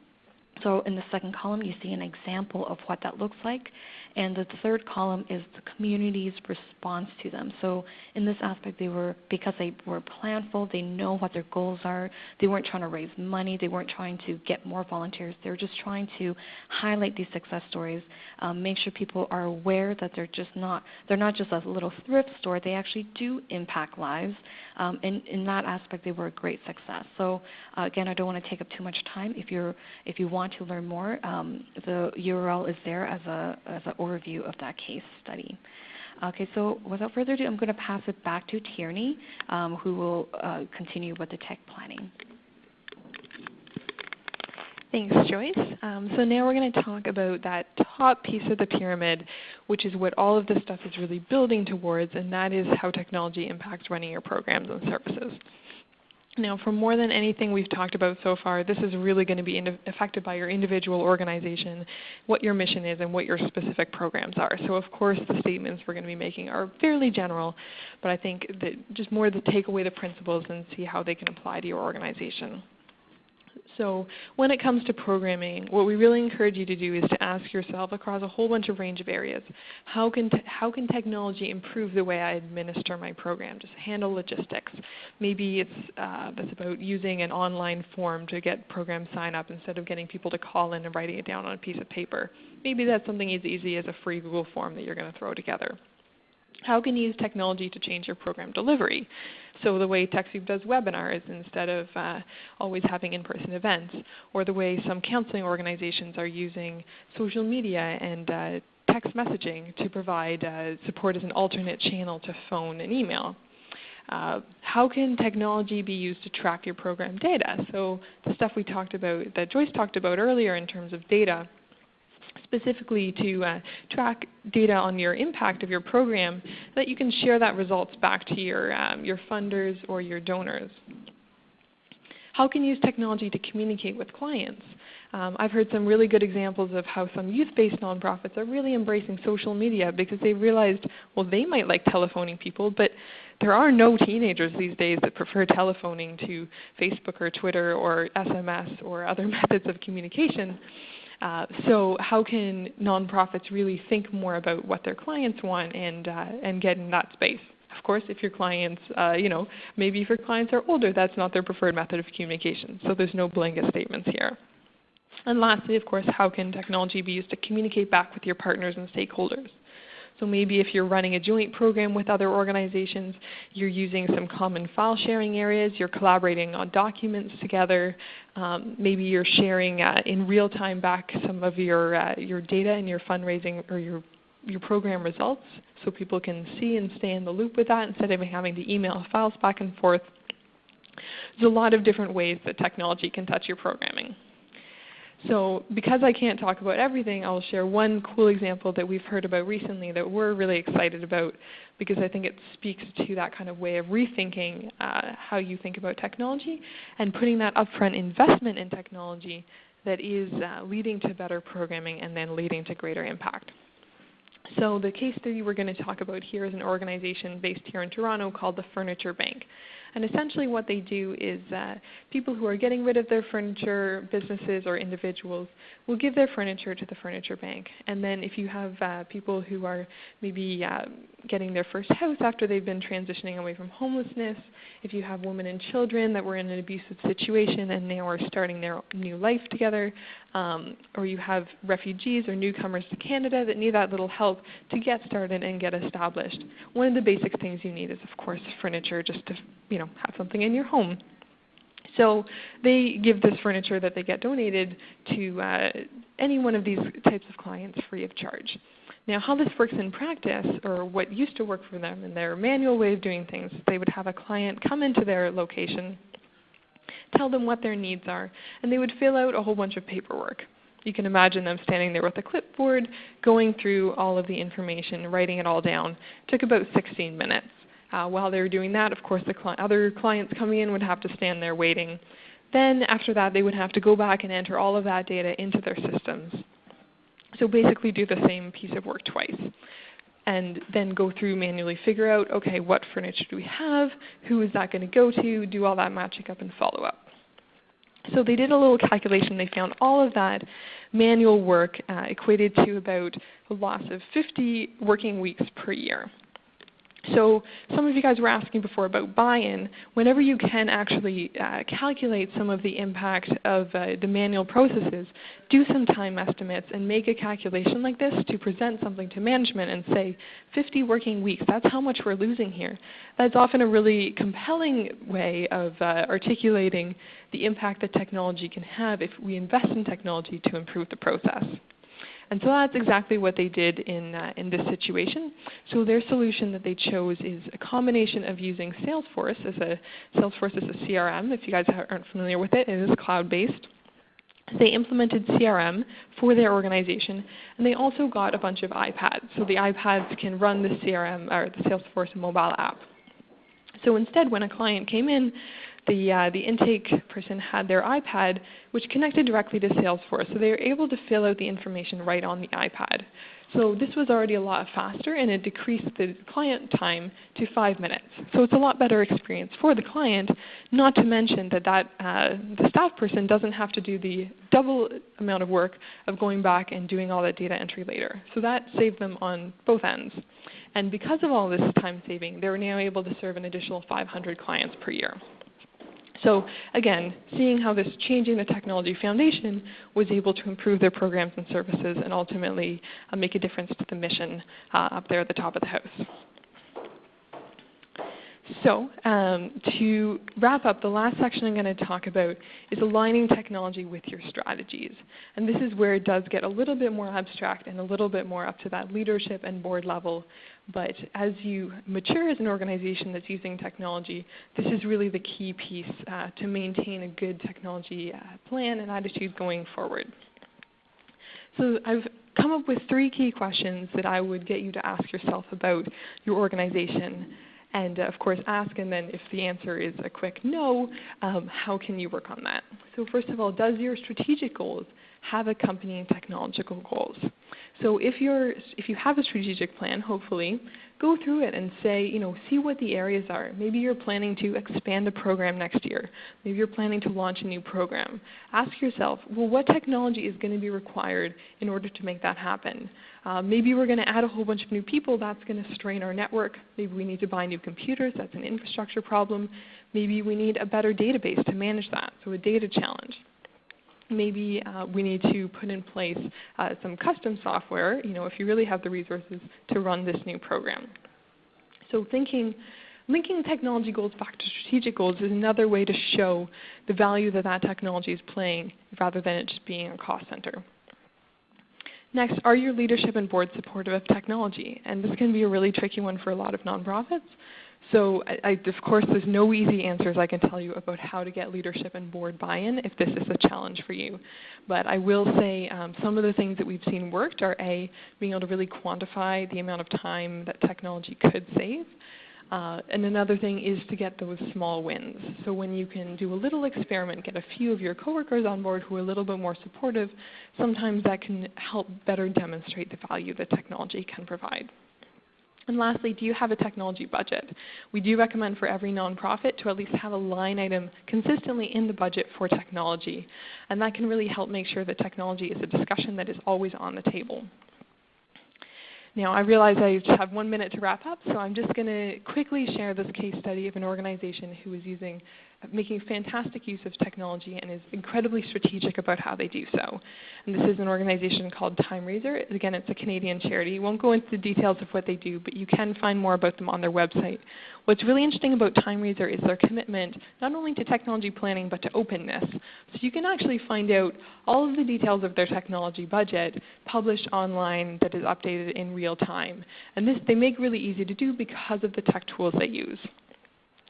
[SPEAKER 3] so in the second column, you see an example of what that looks like. And the third column is the community's response to them. So in this aspect, they were because they were planful, they know what their goals are. They weren't trying to raise money, they weren't trying to get more volunteers. They were just trying to highlight these success stories, um, make sure people are aware that they're just not they're not just a little thrift store. They actually do impact lives. Um, and in that aspect, they were a great success. So uh, again, I don't want to take up too much time. If you're if you want to learn more, um, the URL is there as a as an overview of that case study. Okay, so without further ado, I'm going to pass it back to Tierney, um, who will uh, continue with the tech planning.
[SPEAKER 2] Thanks, Joyce. Um, so now we're going to talk about that top piece of the pyramid, which is what all of this stuff is really building towards, and that is how technology impacts running your programs and services. Now, for more than anything we've talked about so far, this is really going to be affected by your individual organization, what your mission is, and what your specific programs are. So, of course, the statements we're going to be making are fairly general, but I think that just more to take away the principles and see how they can apply to your organization. So when it comes to programming, what we really encourage you to do is to ask yourself across a whole bunch of range of areas, how can, how can technology improve the way I administer my program, just handle logistics? Maybe it's, uh, that's about using an online form to get program sign up instead of getting people to call in and writing it down on a piece of paper. Maybe that's something as easy as a free Google form that you're going to throw together. How can you use technology to change your program delivery? So the way TechSoup does webinars instead of uh, always having in-person events, or the way some counseling organizations are using social media and uh, text messaging to provide uh, support as an alternate channel to phone and email. Uh, how can technology be used to track your program data? So the stuff we talked about, that Joyce talked about earlier in terms of data, specifically to uh, track data on your impact of your program, that you can share that results back to your, um, your funders or your donors. How can you use technology to communicate with clients? Um, I've heard some really good examples of how some youth-based nonprofits are really embracing social media because they realized, well, they might like telephoning people, but there are no teenagers these days that prefer telephoning to Facebook or Twitter or SMS or other methods of communication. Uh, so how can nonprofits really think more about what their clients want and, uh, and get in that space? Of course, if your clients, uh, you know, maybe if your clients are older, that's not their preferred method of communication. So there's no blanket statements here. And lastly, of course, how can technology be used to communicate back with your partners and stakeholders? So maybe if you're running a joint program with other organizations, you're using some common file sharing areas, you're collaborating on documents together, um, maybe you're sharing uh, in real time back some of your, uh, your data and your fundraising or your, your program results so people can see and stay in the loop with that instead of having to email files back and forth. There's a lot of different ways that technology can touch your programming. So because I can't talk about everything, I'll share one cool example that we've heard about recently that we're really excited about because I think it speaks to that kind of way of rethinking uh, how you think about technology and putting that upfront investment in technology that is uh, leading to better programming and then leading to greater impact. So the case study we're going to talk about here is an organization based here in Toronto called the Furniture Bank. And essentially what they do is uh, people who are getting rid of their furniture, businesses or individuals, will give their furniture to the furniture bank. And then if you have uh, people who are maybe uh, getting their first house after they've been transitioning away from homelessness, if you have women and children that were in an abusive situation and now are starting their new life together, um, or you have refugees or newcomers to Canada that need that little help to get started and get established. One of the basic things you need is of course furniture just to you know, have something in your home. So they give this furniture that they get donated to uh, any one of these types of clients free of charge. Now how this works in practice, or what used to work for them in their manual way of doing things, they would have a client come into their location, tell them what their needs are, and they would fill out a whole bunch of paperwork. You can imagine them standing there with a clipboard, going through all of the information, writing it all down. It took about 16 minutes. Uh, while they were doing that, of course, the cli other clients coming in would have to stand there waiting. Then after that, they would have to go back and enter all of that data into their systems. So basically do the same piece of work twice. And then go through manually figure out, okay, what furniture do we have? Who is that going to go to? Do all that matching up and follow up. So they did a little calculation. They found all of that manual work uh, equated to about a loss of 50 working weeks per year. So some of you guys were asking before about buy-in. Whenever you can actually uh, calculate some of the impact of uh, the manual processes, do some time estimates and make a calculation like this to present something to management and say 50 working weeks, that's how much we're losing here. That's often a really compelling way of uh, articulating the impact that technology can have if we invest in technology to improve the process. And so that's exactly what they did in, uh, in this situation. So their solution that they chose is a combination of using Salesforce as a Salesforce as a CRM. If you guys aren't familiar with it, it is cloud-based. They implemented CRM for their organization, and they also got a bunch of iPads. So the iPads can run the CRM or the Salesforce mobile app. So instead, when a client came in, the, uh, the intake person had their iPad which connected directly to Salesforce. So they were able to fill out the information right on the iPad. So this was already a lot faster and it decreased the client time to 5 minutes. So it's a lot better experience for the client, not to mention that, that uh, the staff person doesn't have to do the double amount of work of going back and doing all that data entry later. So that saved them on both ends. And because of all this time saving, they're now able to serve an additional 500 clients per year. So again, seeing how this changing the technology foundation was able to improve their programs and services and ultimately uh, make a difference to the mission uh, up there at the top of the house. So um, to wrap up, the last section I'm going to talk about is aligning technology with your strategies. And this is where it does get a little bit more abstract and a little bit more up to that leadership and board level. But as you mature as an organization that's using technology, this is really the key piece uh, to maintain a good technology uh, plan and attitude going forward. So I've come up with three key questions that I would get you to ask yourself about your organization and uh, of course ask and then if the answer is a quick no, um, how can you work on that? So first of all, does your strategic goals have accompanying technological goals? So if, you're, if you have a strategic plan, hopefully, go through it and say, you know, see what the areas are. Maybe you're planning to expand a program next year. Maybe you're planning to launch a new program. Ask yourself, well, what technology is going to be required in order to make that happen? Uh, maybe we're going to add a whole bunch of new people. That's going to strain our network. Maybe we need to buy new computers. That's an infrastructure problem. Maybe we need a better database to manage that, so a data challenge maybe uh, we need to put in place uh, some custom software, you know, if you really have the resources to run this new program. So thinking, linking technology goals back to strategic goals is another way to show the value that that technology is playing rather than it just being a cost center. Next, are your leadership and board supportive of technology? And this can be a really tricky one for a lot of nonprofits. So I, I, of course there's no easy answers I can tell you about how to get leadership and board buy-in if this is a challenge for you. But I will say um, some of the things that we've seen worked are A, being able to really quantify the amount of time that technology could save. Uh, and another thing is to get those small wins. So when you can do a little experiment, get a few of your coworkers on board who are a little bit more supportive, sometimes that can help better demonstrate the value that technology can provide. And lastly, do you have a technology budget? We do recommend for every nonprofit to at least have a line item consistently in the budget for technology. And that can really help make sure that technology is a discussion that is always on the table. Now I realize I just have one minute to wrap up, so I'm just going to quickly share this case study of an organization who is using making fantastic use of technology and is incredibly strategic about how they do so. And this is an organization called TimeRaiser. Again, it's a Canadian charity. Won't go into the details of what they do, but you can find more about them on their website. What's really interesting about TimeRaiser is their commitment not only to technology planning but to openness. So you can actually find out all of the details of their technology budget published online that is updated in real time. And this they make really easy to do because of the tech tools they use.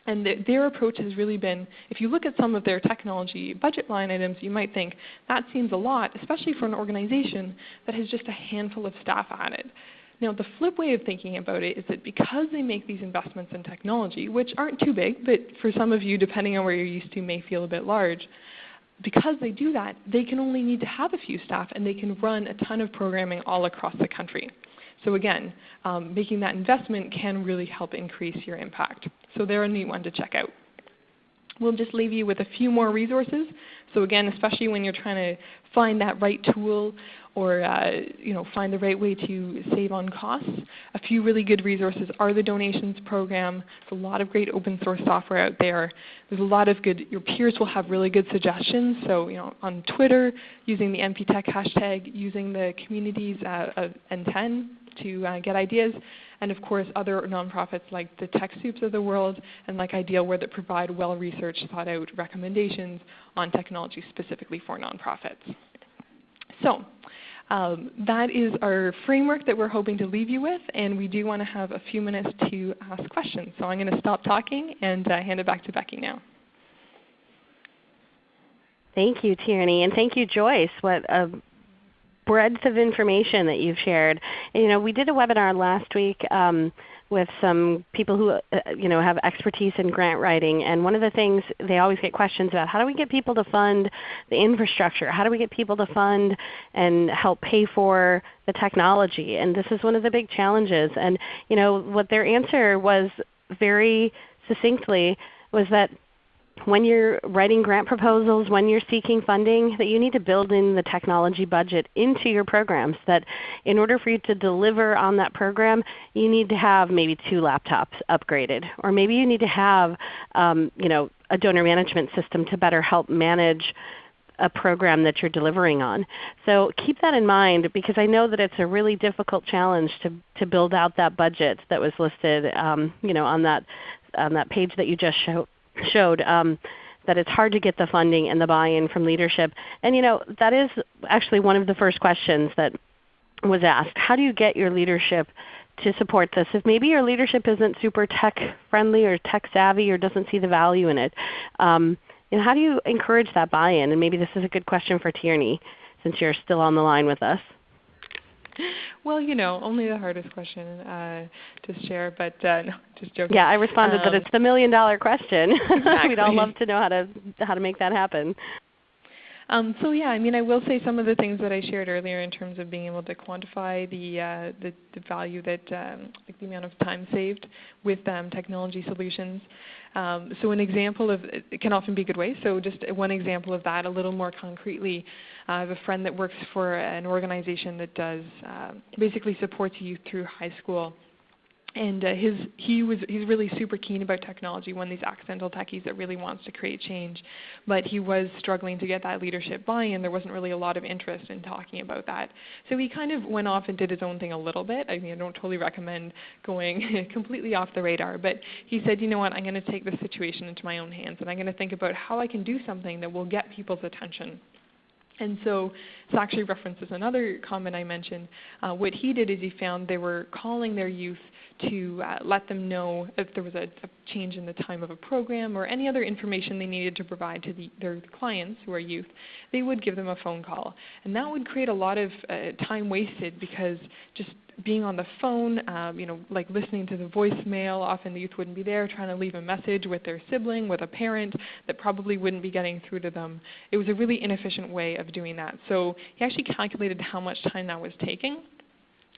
[SPEAKER 2] And the, their approach has really been, if you look at some of their technology budget line items, you might think that seems a lot, especially for an organization that has just a handful of staff added. Now the flip way of thinking about it is that because they make these investments in technology, which aren't too big, but for some of you, depending on where you're used to, may feel a bit large, because they do that, they can only need to have a few staff and they can run a ton of programming all across the country. So again, um, making that investment can really help increase your impact. So they're a neat one to check out. We'll just leave you with a few more resources. So again, especially when you're trying to find that right tool or uh, you know, find the right way to save on costs, a few really good resources are the donations program. There's a lot of great open source software out there. There's a lot of good, your peers will have really good suggestions. So you know, on Twitter, using the NPTech hashtag, using the communities uh, of NTEN to uh, get ideas, and of course other nonprofits like the TechSoups of the world and like Idealware that provide well-researched, thought-out recommendations on technology specifically for nonprofits. So um, that is our framework that we're hoping to leave you with, and we do want to have a few minutes to ask questions. So I'm going to stop talking and uh, hand it back to Becky now.
[SPEAKER 1] Thank you, Tierney, and thank you, Joyce. What a breadth of information that you've shared. You know, we did a webinar last week um, with some people who uh, you know have expertise in grant writing. And one of the things they always get questions about: how do we get people to fund the infrastructure? How do we get people to fund and help pay for the technology? And this is one of the big challenges. And you know what their answer was very succinctly was that when you're writing grant proposals, when you're seeking funding, that you need to build in the technology budget into your programs. That in order for you to deliver on that program, you need to have maybe two laptops upgraded, or maybe you need to have um, you know, a donor management system to better help manage a program that you're delivering on. So keep that in mind because I know that it's a really difficult challenge to, to build out that budget that was listed um, you know, on, that, on that page that you just showed showed um, that it's hard to get the funding and the buy-in from leadership. And you know, that is actually one of the first questions that was asked. How do you get your leadership to support this? If maybe your leadership isn't super tech friendly or tech savvy or doesn't see the value in it, um, and how do you encourage that buy-in? And maybe this is a good question for Tierney since you're still on the line with us.
[SPEAKER 2] Well, you know, only the hardest question uh, to share, but uh, no, just joking.
[SPEAKER 1] Yeah, I responded um, that it's the million dollar question.
[SPEAKER 2] Exactly.
[SPEAKER 1] We'd all love to know how to how to make that happen.
[SPEAKER 2] Um, so yeah, I mean, I will say some of the things that I shared earlier in terms of being able to quantify the uh, the, the, value that um, like the amount of time saved with um, technology solutions. Um, so an example of it can often be a good way. So just one example of that, a little more concretely, uh, I have a friend that works for an organization that does uh, basically supports youth through high school and uh, his he was he's really super keen about technology one of these accidental techies that really wants to create change. But he was struggling to get that leadership buy-in. There wasn't really a lot of interest in talking about that. So he kind of went off and did his own thing a little bit. I mean i don't totally recommend going completely off the radar. But he said you know what? I'm going to take this situation into my own hands and i'm going to think about how i can do something that will get people's attention and so this actually references another comment I mentioned. Uh, what he did is he found they were calling their youth to uh, let them know if there was a, a, change in the time of a program or any other information they needed to provide to the, their clients who are youth, they would give them a phone call. And that would create a lot of uh, time wasted because just being on the phone, um, you know, like listening to the voicemail, often the youth wouldn't be there trying to leave a message with their sibling, with a parent that probably wouldn't be getting through to them. It was a really inefficient way of doing that. So he actually calculated how much time that was taking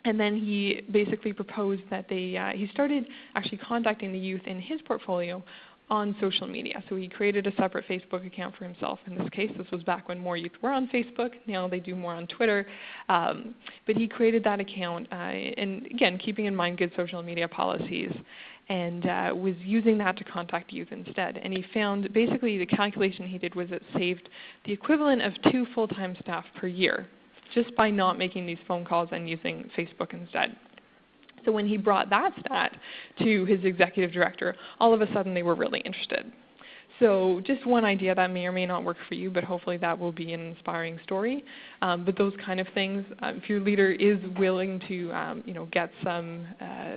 [SPEAKER 2] and then he basically proposed that they, uh, he started actually contacting the youth in his portfolio on social media. So he created a separate Facebook account for himself. In this case, this was back when more youth were on Facebook. Now they do more on Twitter. Um, but he created that account, uh, and again, keeping in mind good social media policies, and uh, was using that to contact youth instead. And he found basically the calculation he did was it saved the equivalent of two full-time staff per year just by not making these phone calls and using Facebook instead. So when he brought that stat to his executive director, all of a sudden they were really interested. So just one idea that may or may not work for you, but hopefully that will be an inspiring story. Um, but those kind of things, uh, if your leader is willing to um, you know, get some uh,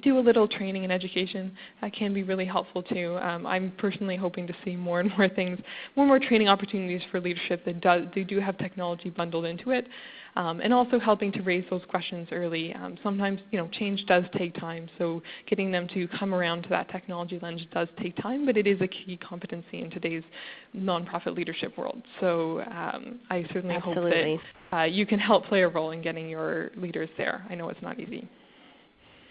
[SPEAKER 2] do a little training and education. That can be really helpful too. Um, I'm personally hoping to see more and more things, more and more training opportunities for leadership that does, they do have technology bundled into it. Um, and also helping to raise those questions early. Um, sometimes you know, change does take time, so getting them to come around to that technology lens does take time, but it is a key competency in today's nonprofit leadership world. So um, I certainly
[SPEAKER 1] Absolutely.
[SPEAKER 2] hope that uh, you can help play a role in getting your leaders there. I know it's not easy.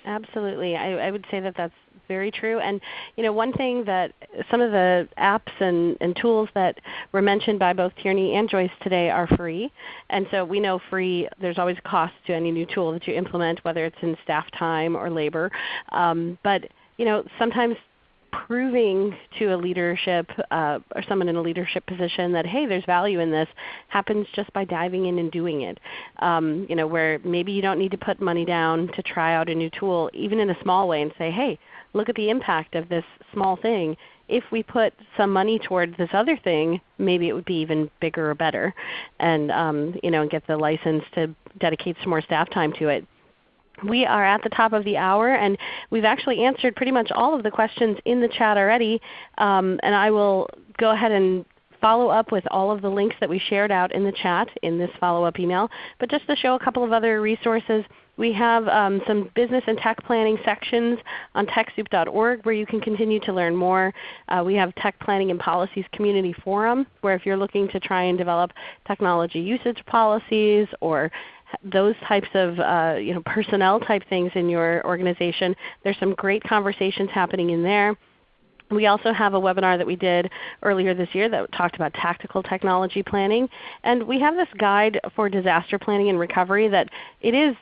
[SPEAKER 1] Absolutely. I, I would say that that's very true. And you know, one thing that some of the apps and, and tools that were mentioned by both Tierney and Joyce today are free. And so we know free, there's always a cost to any new tool that you implement, whether it's in staff time or labor. Um, but you know, sometimes proving to a leadership uh, or someone in a leadership position that hey, there's value in this happens just by diving in and doing it. Um, you know, where maybe you don't need to put money down to try out a new tool, even in a small way, and say, hey, look at the impact of this small thing. If we put some money towards this other thing, maybe it would be even bigger or better, and um, you know, get the license to dedicate some more staff time to it we are at the top of the hour, and we've actually answered pretty much all of the questions in the chat already. Um, and I will go ahead and follow up with all of the links that we shared out in the chat in this follow-up email. But just to show a couple of other resources, We have um, some business and tech planning sections on TechSoup.org where you can continue to learn more. Uh, we have Tech Planning and Policies Community Forum where if you're looking to try and develop technology usage policies or those types of uh, you know, personnel type things in your organization, there's some great conversations happening in there. We also have a webinar that we did earlier this year that talked about tactical technology planning. And we have this guide for disaster planning and recovery that it is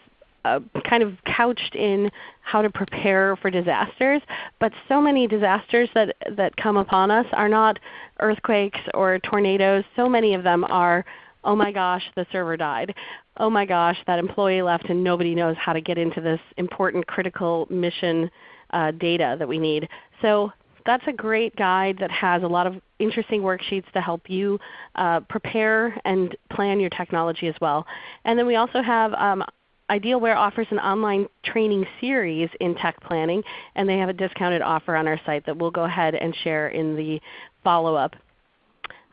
[SPEAKER 1] uh, kind of couched in how to prepare for disasters. But so many disasters that, that come upon us are not earthquakes or tornadoes. So many of them are, oh my gosh, the server died. Oh my gosh, that employee left and nobody knows how to get into this important critical mission uh, data that we need. So that's a great guide that has a lot of interesting worksheets to help you uh, prepare and plan your technology as well. And then we also have um, Idealware offers an online training series in tech planning, and they have a discounted offer on our site that we'll go ahead and share in the follow-up.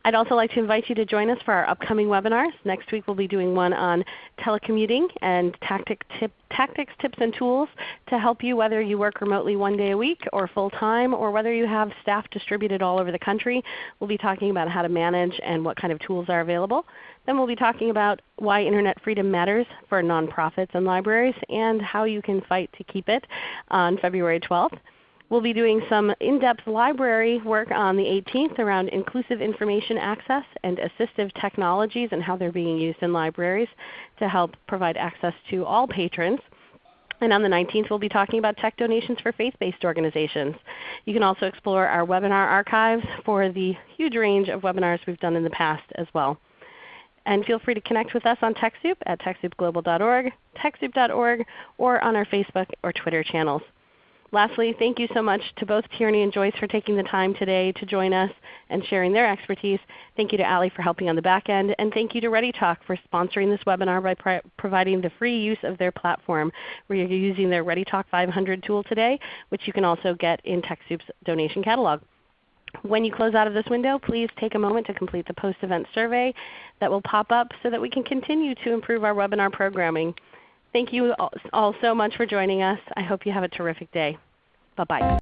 [SPEAKER 1] I'd also like to invite you to join us for our upcoming webinars. Next week we'll be doing one on telecommuting and tactic tip, tactics, tips, and tools to help you whether you work remotely one day a week or full time or whether you have staff distributed all over the country. We'll be talking about how to manage and what kind of tools are available. Then we'll be talking about why Internet freedom matters for nonprofits and libraries and how you can fight to keep it on February 12th. We'll be doing some in-depth library work on the 18th around inclusive information access and assistive technologies and how they're being used in libraries to help provide access to all patrons. And on the 19th we'll be talking about tech donations for faith-based organizations. You can also explore our webinar archives for the huge range of webinars we've done in the past as well. And feel free to connect with us on TechSoup at TechSoupGlobal.org, TechSoup.org, or on our Facebook or Twitter channels. Lastly, thank you so much to both Tierney and Joyce for taking the time today to join us and sharing their expertise. Thank you to Ali for helping on the back end. And thank you to ReadyTalk for sponsoring this webinar by providing the free use of their platform where you're using their ReadyTalk 500 tool today, which you can also get in TechSoup's donation catalog. When you close out of this window, please take a moment to complete the post-event survey that will pop up so that we can continue to improve our webinar programming. Thank you all so much for joining us. I hope you have a terrific day. Bye-bye.